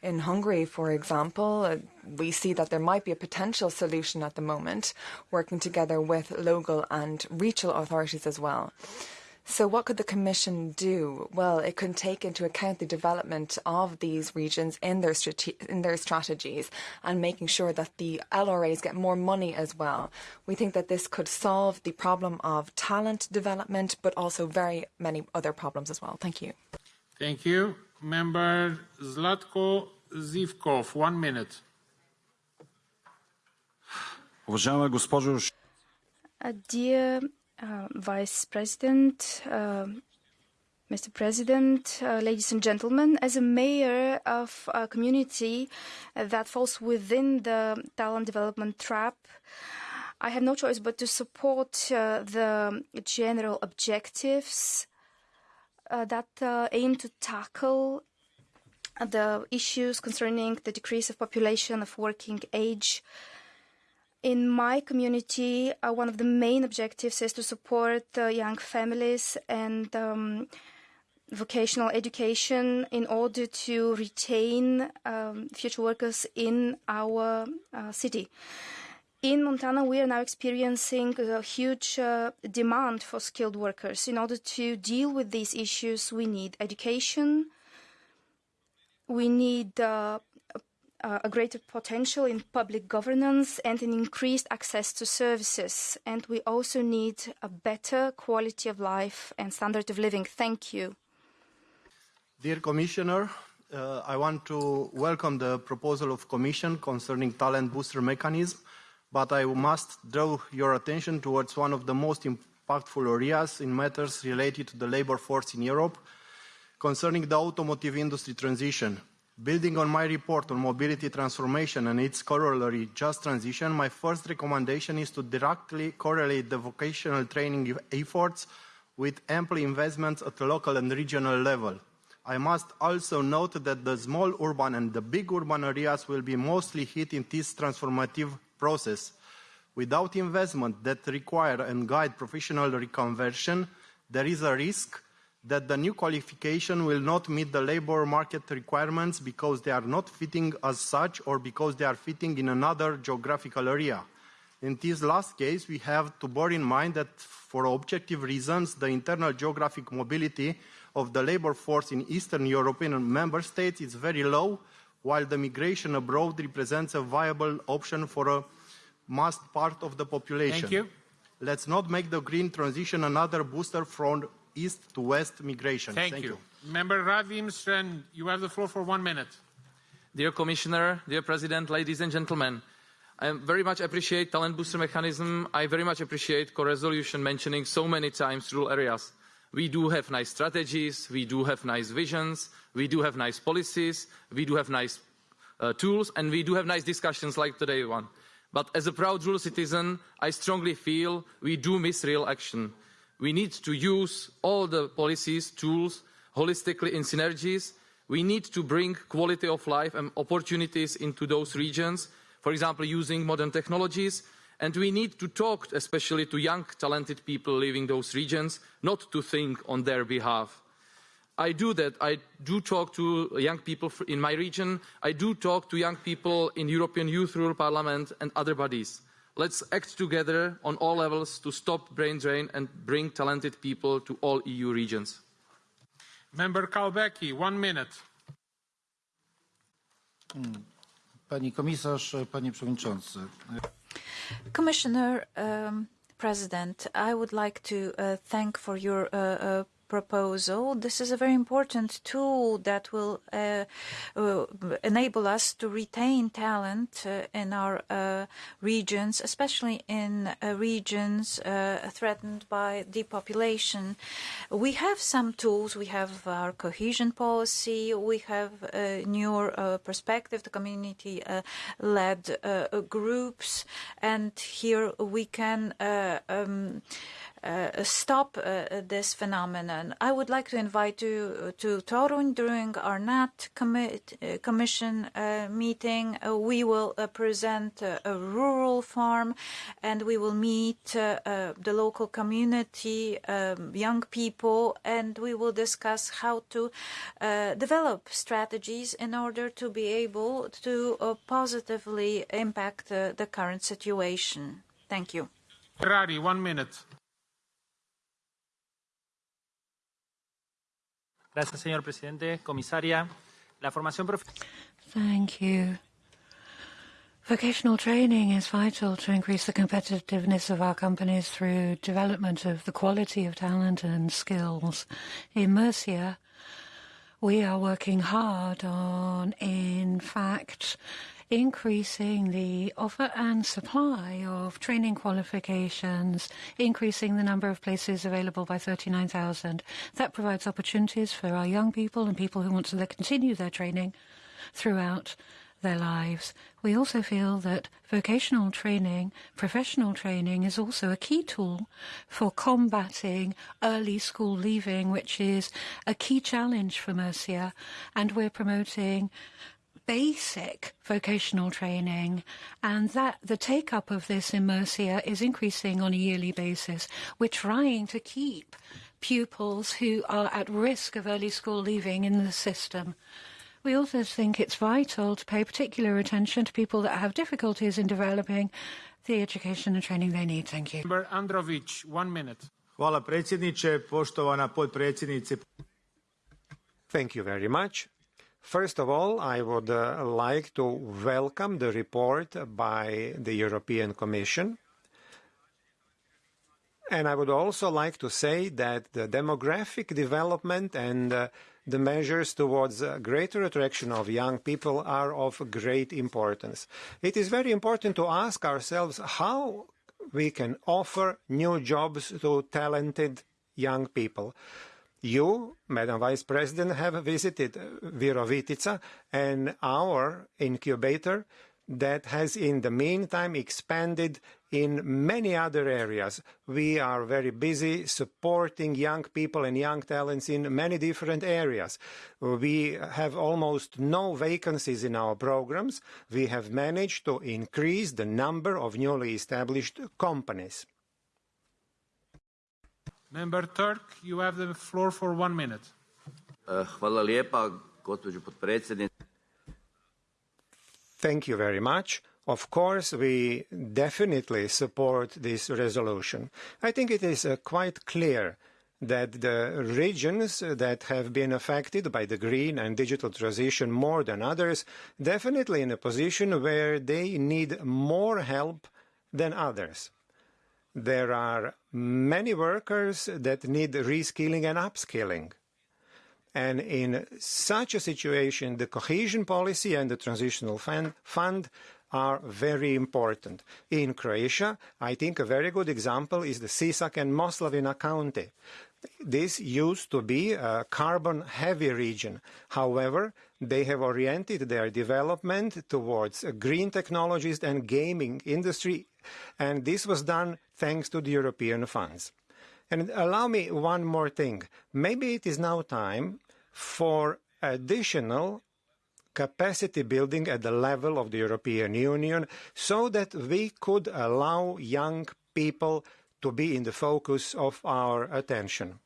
In Hungary, for example, uh, we see that there might be a potential solution at the moment, working together with local and regional authorities as well. So what could the Commission do? Well, it could take into account the development of these regions in their, in their strategies and making sure that the LRAs get more money as well. We think that this could solve the problem of talent development, but also very many other problems as well. Thank you. Thank you. Member Zlatko Zivkov, one minute. Uh, dear uh, Vice President, uh, Mr. President, uh, ladies and gentlemen, as a mayor of a community that falls within the talent development trap, I have no choice but to support uh, the general objectives uh, that uh, aim to tackle the issues concerning the decrease of population of working age in my community, uh, one of the main objectives is to support uh, young families and um, vocational education in order to retain um, future workers in our uh, city. In Montana, we are now experiencing a huge uh, demand for skilled workers. In order to deal with these issues, we need education, we need uh, a greater potential in public governance and an increased access to services. And we also need a better quality of life and standard of living. Thank you. Dear Commissioner, uh, I want to welcome the proposal of Commission concerning talent booster mechanism, but I must draw your attention towards one of the most impactful areas in matters related to the labor force in Europe, concerning the automotive industry transition. Building on my report on mobility transformation and its corollary, just transition, my first recommendation is to directly correlate the vocational training efforts with ample investments at local and regional level. I must also note that the small urban and the big urban areas will be mostly hit in this transformative process. Without investment that require and guide professional reconversion, there is a risk that the new qualification will not meet the labor market requirements because they are not fitting as such or because they are fitting in another geographical area. In this last case, we have to bear in mind that for objective reasons, the internal geographic mobility of the labor force in Eastern European member states is very low, while the migration abroad represents a viable option for a mass part of the population. Thank you. Let's not make the green transition another booster from east to west migration. Thank, Thank you. you. Member Radim Sršeň, you have the floor for one minute. Dear Commissioner, dear President, ladies and gentlemen, I very much appreciate the talent booster mechanism. I very much appreciate the co-resolution mentioning so many times rural areas. We do have nice strategies, we do have nice visions, we do have nice policies, we do have nice uh, tools, and we do have nice discussions like today one. But as a proud rural citizen, I strongly feel we do miss real action. We need to use all the policies, tools, holistically in synergies. We need to bring quality of life and opportunities into those regions, for example, using modern technologies. And we need to talk especially to young, talented people living those regions, not to think on their behalf. I do that. I do talk to young people in my region. I do talk to young people in the European Youth Rural Parliament and other bodies. Let's act together on all levels to stop brain drain and bring talented people to all EU regions. Member Całbecki, one minute. Pani komisarz, panie przewodniczący. Commissioner, um, President, I would like to uh, thank for your uh, uh, proposal. This is a very important tool that will uh, uh, enable us to retain talent uh, in our regions, especially in regions threatened by depopulation. We have some tools. We have our cohesion policy. We have a newer perspective, the community-led groups, and here we can um, stop uh, this phenomenon. I would like to invite you to Torun during our NAT commi uh, Commission uh, meeting. Uh, we will uh, present a rural farm and we will meet the local community, um, young people, and we will discuss how to develop strategies in order to be able to positively impact the current situation. Thank you. Ferrari, one minute. Gracias, señor presidente. Comisaria, la formación Thank you. Vocational training is vital to increase the competitiveness of our companies through development of the quality of talent and skills. In Murcia, we are working hard on, in fact, increasing the offer and supply of training qualifications, increasing the number of places available by 39,000. That provides opportunities for our young people and people who want to continue their training throughout their lives. We also feel that vocational training, professional training, is also a key tool for combating early school leaving, which is a key challenge for Murcia. And we're promoting basic vocational training and that the take up of this in Murcia is increasing on a yearly basis. We're trying to keep pupils who are at risk of early school leaving in the system. We also think it's vital to pay particular attention to people that have difficulties in developing the education and training they need. Thank you. Member Androvic, one minute. Hvala predsjedniče, poštovana potpredsjednice. Thank you very much. First of all, I would uh, like to welcome the report by the European Commission. And I would also like to say that the demographic development and uh, the measures towards uh, greater attraction of young people are of great importance. It is very important to ask ourselves how we can offer new jobs to talented young people. You, Madam Vice President, have visited uh, Virovitica and our incubator that has in the meantime expanded in many other areas. We are very busy supporting young people and young talents in many different areas. We have almost no vacancies in our programs. We have managed to increase the number of newly established companies. Member Turk, you have the floor for one minute. Hvala lijepa, gospođo potpredsjednice. Thank you very much. Of course, we definitely support this resolution. I think it is uh, quite clear that the regions that have been affected by the green and digital transition more than others definitely in a position where they need more help than others. There are many workers that need reskilling and upskilling. And in such a situation, the cohesion policy and the transitional fund are very important. In Croatia, I think a very good example is the Sisak and Moslavina County. This used to be a carbon-heavy region. However, they have oriented their development towards green technologies and gaming industry, and this was done thanks to the European funds. And allow me one more thing. Maybe it is now time for additional capacity building at the level of the European Union so that we could allow young people to be in the focus of our attention.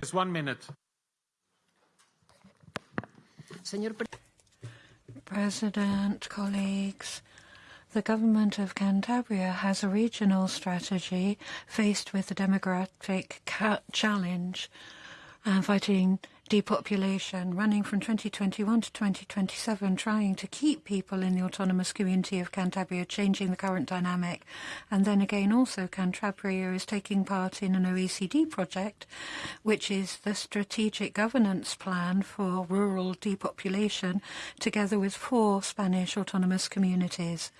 Just one minute. President, colleagues, the government of Cantabria has a regional strategy faced with the demographic challenge and fighting depopulation running from 2021 to 2027, trying to keep people in the autonomous community of Cantabria, changing the current dynamic. And then again, also Cantabria is taking part in an OECD project, which is the strategic governance plan for rural depopulation, together with four Spanish autonomous communities.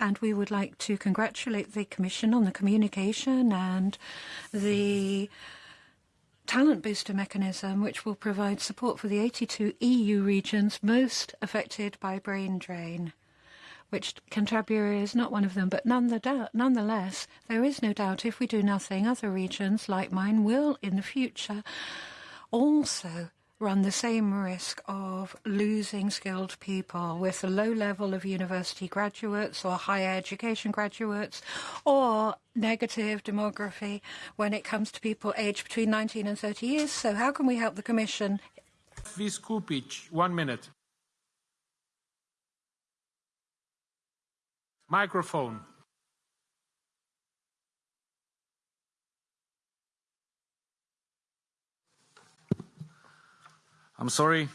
And we would like to congratulate the Commission on the communication and the talent booster mechanism, which will provide support for the 82 EU regions most affected by brain drain, which Cantabria is not one of them. But none the nonetheless, there is no doubt if we do nothing, other regions like mine will in the future also run the same risk of losing skilled people with a low level of university graduates or higher education graduates or negative demography when it comes to people aged between 19 and 30 years. So how can we help the Commission? Viskupic, one minute. Microphone. I'm sorry.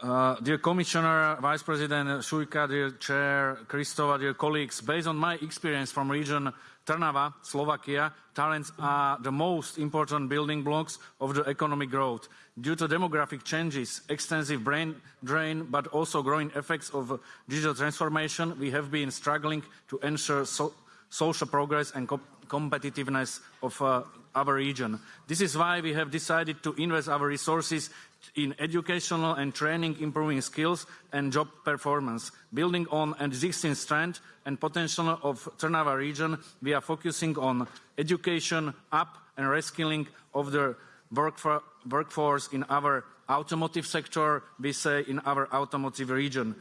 Uh, dear Commissioner, Vice President Suica, dear Chair Kristova, dear colleagues, based on my experience from region Trnava, Slovakia, talents are the most important building blocks of the economic growth. Due to demographic changes, extensive brain drain, but also growing effects of digital transformation, we have been struggling to ensure so social progress and competitiveness of uh, our region. This is why we have decided to invest our resources in educational and training, improving skills and job performance. Building on existing strength and potential of Trnava region, we are focusing on education, up and reskilling of the workforce in our automotive sector, we say in our automotive region.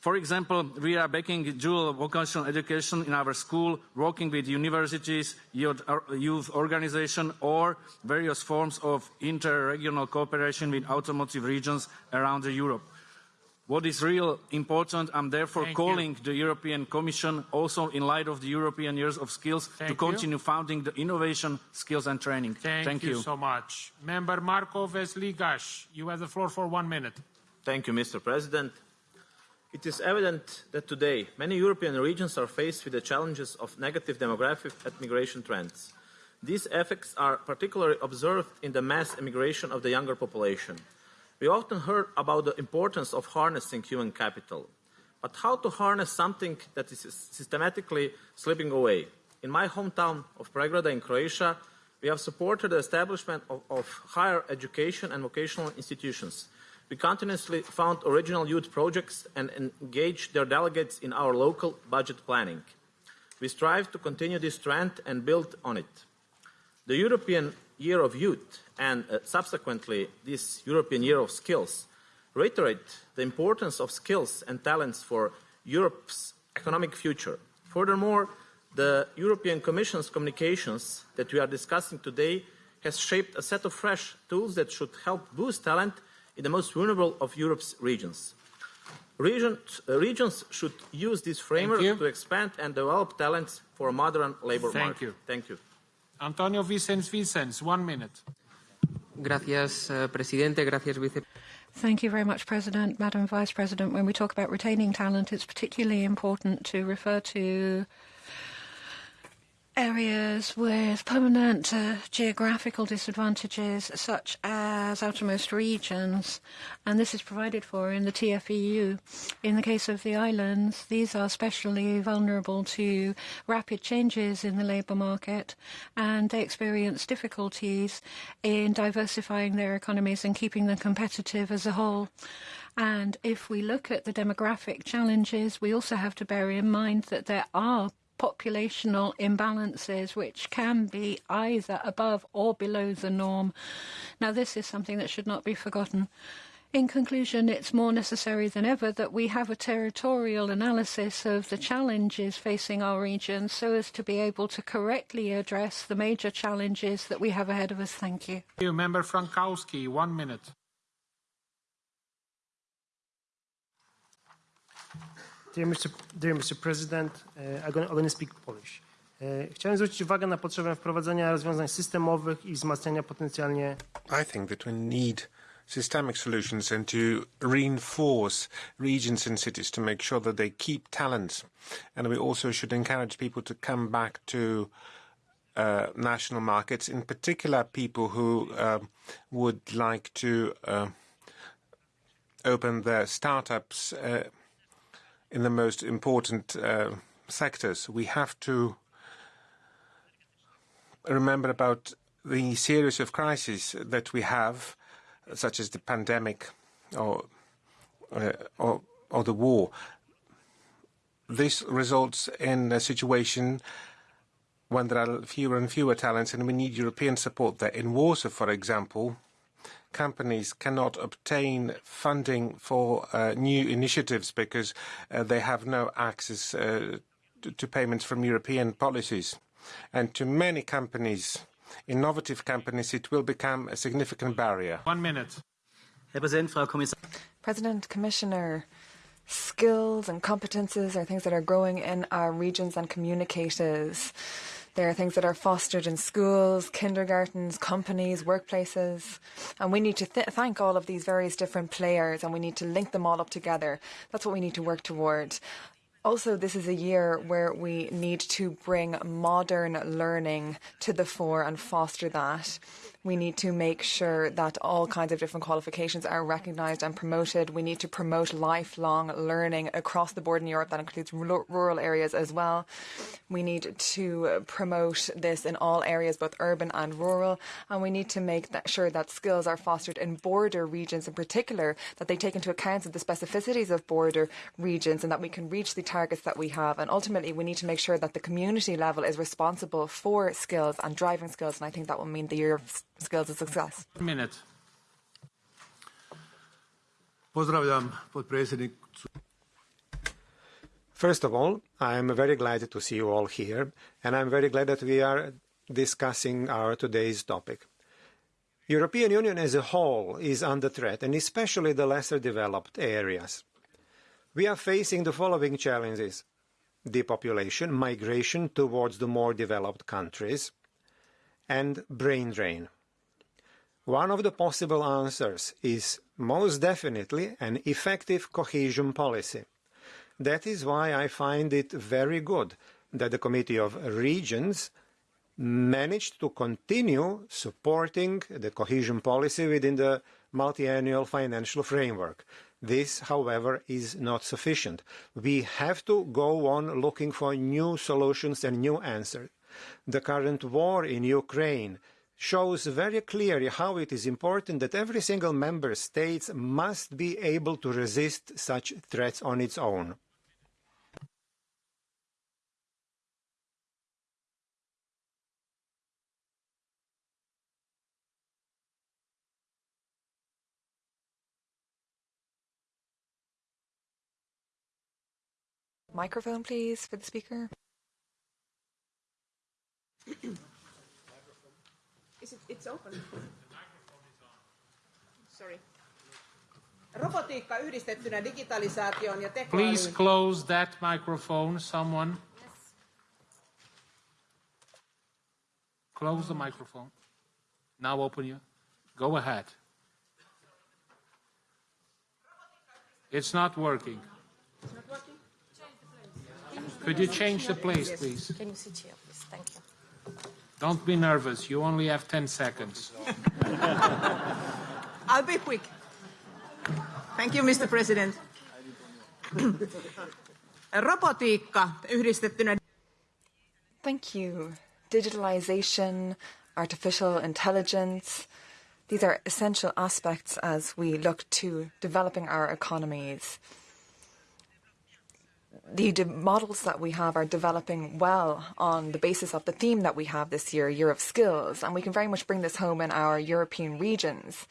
For example, we are backing dual vocational education in our school, working with universities, youth organizations, or various forms of inter-regional cooperation with automotive regions around Europe. What is real important, I'm therefore Thank calling you. the European Commission, also in light of the European Years of Skills, to Thank you. continue funding the innovation, skills and training. Thank, you. you so much. Member Marko Vešligaj, you have the floor for one minute. Thank you, Mr. President. It is evident that today many European regions are faced with the challenges of negative demographic and migration trends. These effects are particularly observed in the mass immigration of the younger population. We often heard about the importance of harnessing human capital. But how to harness something that is systematically slipping away? In my hometown of Pregrada in Croatia, We have supported the establishment of, of higher education and vocational institutions. We continuously found original youth projects and engaged their delegates in our local budget planning. We strive to continue this trend and build on it. The European Year of Youth and uh, subsequently this European Year of Skills reiterate the importance of skills and talents for Europe's economic future. Furthermore, the European Commission's communications that we are discussing today has shaped a set of fresh tools that should help boost talent in the most vulnerable of Europe's regions. Region, uh, regions should use this framework to expand and develop talents for a modern labor Thank market. You. Thank you. Antonio Vicens Vicens, one minute. Gracias, uh, presidente. Gracias, vice. Thank you very much, President. Madam Vice President, when we talk about retaining talent, it's particularly important to refer to areas with permanent uh, geographical disadvantages, such as outermost regions, and this is provided for in the TFEU. In the case of the islands, these are especially vulnerable to rapid changes in the labour market, and they experience difficulties in diversifying their economies and keeping them competitive as a whole. And if we look at the demographic challenges, we also have to bear in mind that there are populational imbalances which can be either above or below the norm. Now, this is something that should not be forgotten. In conclusion, it's more necessary than ever that we have a territorial analysis of the challenges facing our region so as to be able to correctly address the major challenges that we have ahead of us. Thank you. Thank you. Member Frankowski, one minute. Dear Mr. Dear Mr. President, I'm going to speak Polish. Chciałem zwrócić uwagę na potrzebę wprowadzenia rozwiązań systemowych i wzmacniania potencjalnie. I think that we need systemic solutions and to reinforce regions and cities to make sure that they keep talent. And we also should encourage people to come back to uh, national markets, in particular people who uh, would like to uh, open their startups uh, in the most important uh, sectors. We have to remember about the series of crises that we have, such as the pandemic or, uh, or, or the war. This results in a situation when there are fewer and fewer talents, and we need European support there. In Warsaw, for example, companies cannot obtain funding for uh, new initiatives because uh, they have no access uh, to, to payments from European policies. And to many companies, innovative companies, it will become a significant barrier. One minute. Herr Präsident, President, Commissioner, skills and competences are things that are growing in our regions and communicators. There are things that are fostered in schools, kindergartens, companies, workplaces. And we need to th thank all of these various different players and we need to link them all up together. That's what we need to work towards. Also, this is a year where we need to bring modern learning to the fore and foster that. We need to make sure that all kinds of different qualifications are recognised and promoted. We need to promote lifelong learning across the board in Europe. That includes rural areas as well. We need to promote this in all areas, both urban and rural. And we need to make that sure that skills are fostered in border regions in particular, that they take into account the specificities of border regions and that we can reach the targets that we have. And ultimately, we need to make sure that the community level is responsible for skills and driving skills. And I think that will mean the year of skills of success. Minute. Pozdravljam podpredsjednik. First of all, I am very glad to see you all here, and I'm very glad that we are discussing our today's topic. European Union as a whole is under threat, and especially the lesser developed areas. We are facing the following challenges. Depopulation, migration towards the more developed countries, and brain drain. One of the possible answers is most definitely an effective cohesion policy. That is why I find it very good that the Committee of Regions managed to continue supporting the cohesion policy within the multi-annual financial framework. This, however, is not sufficient. We have to go on looking for new solutions and new answers. The current war in Ukraine shows very clearly how it is important that every single member state must be able to resist such threats on its own. Microphone, please, for the speaker. *clears throat* Is it, it's open. Sorry. Robotiikka yhdistettynä digitalisaatioon ja tekoälyyn. Please close that microphone, someone. Close the microphone. Now open you. Go ahead. It's not working. It's not working? Could you change the place, please? Can you sit here, please? Thank you. Don't be nervous. You only have 10 seconds. *laughs* I'll be quick. Thank you, Mr. President. *coughs* Robotiikka yhdistettynä Thank you. Digitalization, artificial intelligence, these are essential aspects as we look to developing our economies. The de- models that we have are developing well on the basis of the theme that we have this year, Year of Skills, and we can very much bring this home in our European regions.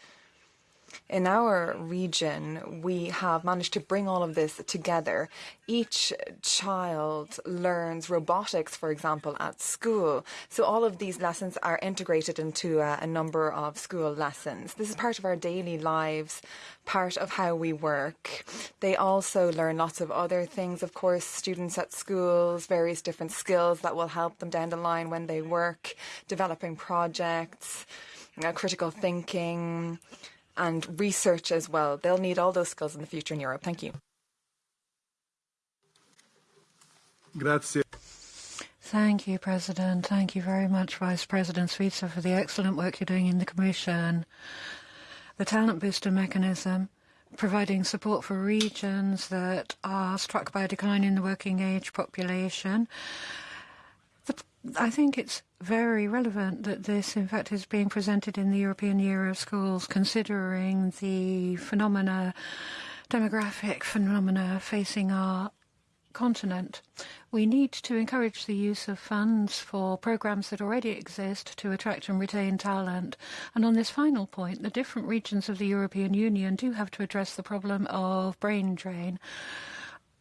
In our region, we have managed to bring all of this together. Each child learns robotics, for example, at school. So all of these lessons are integrated into a, a number of school lessons. This is part of our daily lives, part of how we work. They also learn lots of other things, of course, students at schools, various different skills that will help them down the line when they work, developing projects, uh, critical thinking and research as well. They'll need all those skills in the future in Europe. Thank you. Grazie. Thank you, President. Thank you very much, Vice President Suica, for the excellent work you're doing in the Commission. The Talent Booster mechanism, providing support for regions that are struck by a decline in the working age population. I think it's very relevant that this, in fact, is being presented in the European Year of Schools, considering the phenomena, demographic phenomena facing our continent. We need to encourage the use of funds for programs that already exist to attract and retain talent. And on this final point, the different regions of the European Union do have to address the problem of brain drain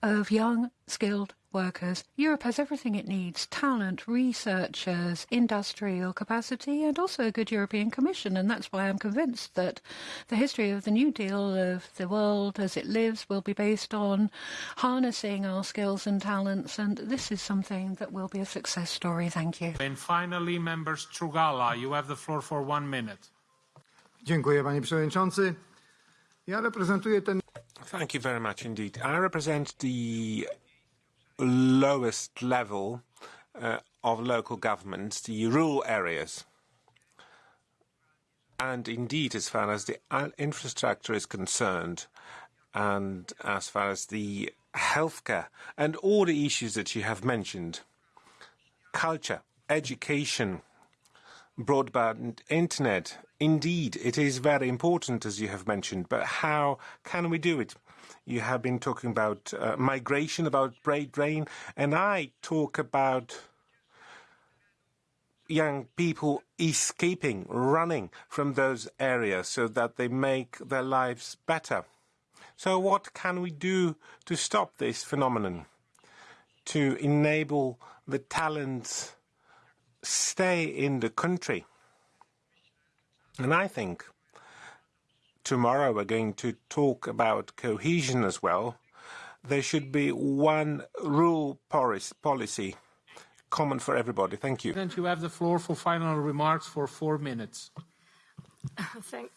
of young, skilled workers. Europe has everything it needs talent, researchers, industrial capacity, and also a good European Commission. And that's why I'm convinced that the history of the New Deal of the world as it lives will be based on harnessing our skills and talents. And this is something that will be a success story. Thank you. And finally, member Strugala, you have the floor for one minute. Dziękuję, panie przewodniczący. Ja reprezentuję ten Thank you very much indeed. I represent the lowest level uh, of local governments, the rural areas. And indeed, as far as the infrastructure is concerned, and as far as the healthcare and all the issues that you have mentioned, culture, education, broadband internet, indeed, it is very important, as you have mentioned, but how can we do it? You have been talking about uh, migration, about brain drain, and I talk about young people escaping, running from those areas so that they make their lives better. So what can we do to stop this phenomenon? To enable the talents stay in the country? And I think tomorrow we're going to talk about cohesion as well. There should be one rule policy common for everybody. Thank you. President, you have the floor for final remarks for four minutes. *laughs* Thank,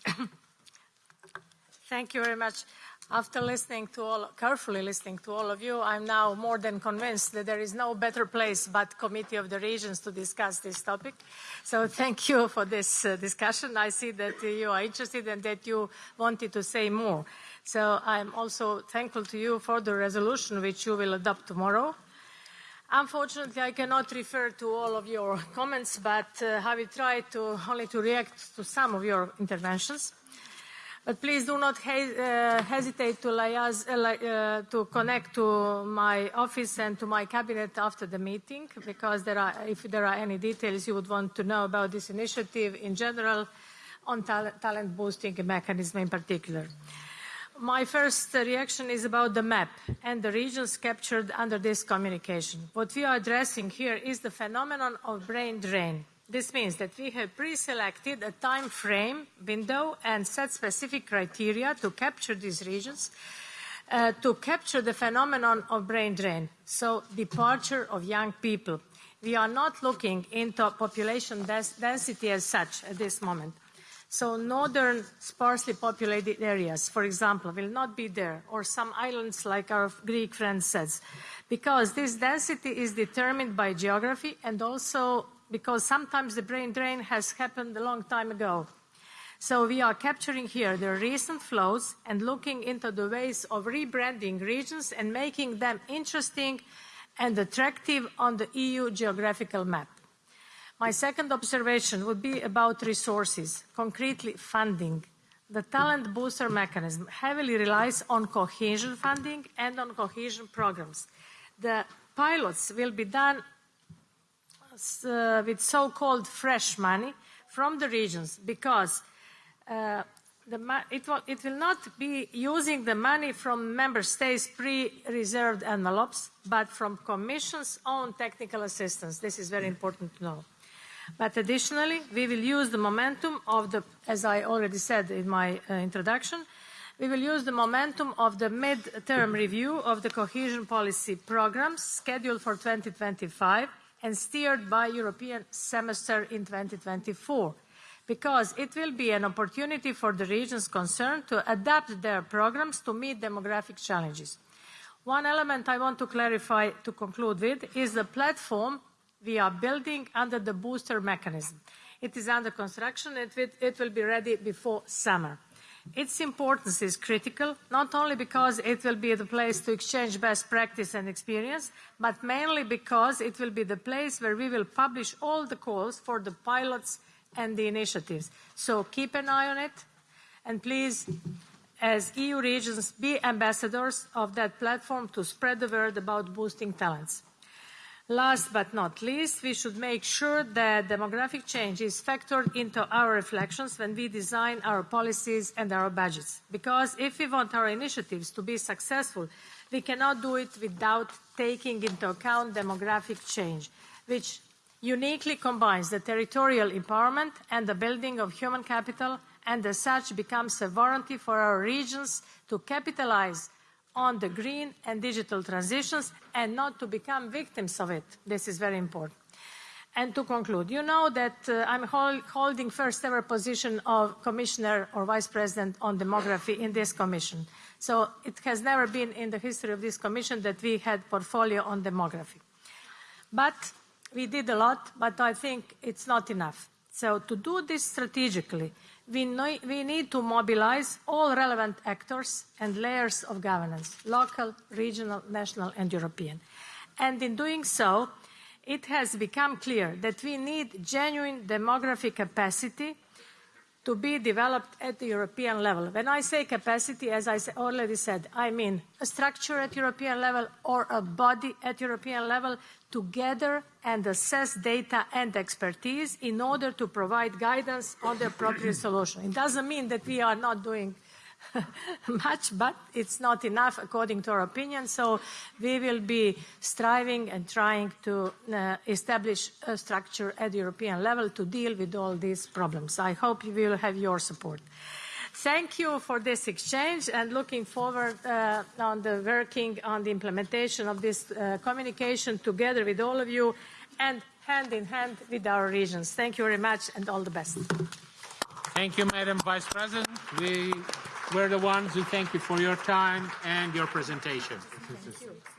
thank you very much. After listening to all, carefully listening to all of you, I'm now more than convinced that there is no better place but Committee of the Regions to discuss this topic. So thank you for this uh, discussion. I see that you are interested and that you wanted to say more. So I'm also thankful to you for the resolution which you will adopt tomorrow. Unfortunately, I cannot refer to all of your comments, but uh, I will try to only to react to some of your interventions. But please do not he uh, hesitate to, uh, uh, to connect to my office and to my cabinet after the meeting, because there are, if there are any details you would want to know about this initiative in general, on talent, talent boosting mechanism in particular. My first reaction is about the map and the regions captured under this communication. What we are addressing here is the phenomenon of brain drain. This means that we have pre-selected a time frame window and set specific criteria to capture these regions uh, to capture the phenomenon of brain drain, so departure of young people. We are not looking into population density as such at this moment. So northern sparsely populated areas, for example, will not be there, or some islands like our Greek friend says, because this density is determined by geography and also because sometimes the brain drain has happened a long time ago. So we are capturing here the recent flows and looking into the ways of rebranding regions and making them interesting and attractive on the EU geographical map. My second observation would be about resources, concretely funding. The talent booster mechanism heavily relies on cohesion funding and on cohesion programs. The pilots will be done uh, with so-called fresh money from the regions because uh, it, will, it, will, not be using the money from member states pre-reserved envelopes, but from Commission's own technical assistance. This is very important to know. But additionally, we will use the momentum of the, as I already said in my uh, introduction, we will use the momentum of the mid-term review of the cohesion policy programs scheduled for 2025 and steered by European semester in 2024 because it will be an opportunity for the regions concerned to adapt their programs to meet demographic challenges. One element I want to clarify to conclude with is the platform we are building under the booster mechanism. It is under construction and it will be ready before summer. Its importance is critical, not only because it will be the place to exchange best practice and experience, but mainly because it will be the place where we will publish all the calls for the pilots and the initiatives. So keep an eye on it, and please, as EU regions, be ambassadors of that platform to spread the word about boosting talents. Last but not least, we should make sure that demographic change is factored into our reflections when we design our policies and our budgets. Because if we want our initiatives to be successful, we cannot do it without taking into account demographic change, which uniquely combines the territorial empowerment and the building of human capital, and as such becomes a warranty for our regions to capitalize on the green and digital transitions and not to become victims of it. This is very important. And to conclude, you know that uh, I'm hol holding first ever position of commissioner or vice president on demography in this commission. So it has never been in the history of this commission that we had portfolio on demography. But we did a lot, but I think it's not enough. So to do this strategically, we, know, we need to mobilize all relevant actors and layers of governance, local, regional, national, and European. And in doing so, it has become clear that we need genuine demographic capacity to be developed at the European level. When I say capacity, as I already said, I mean a structure at European level or a body at European level to gather and assess data and expertise in order to provide guidance on the appropriate solution. It doesn't mean that we are not doing *laughs* much, but it's not enough according to our opinion. So we will be striving and trying to uh, establish a structure at European level to deal with all these problems. I hope you will have your support. Thank you for this exchange and looking forward uh, on the working on the implementation of this uh, communication together with all of you and hand in hand with our regions. Thank you very much and all the best. Thank you, Madam Vice President. We we're the ones who thank you for your time and your presentation. Thank you.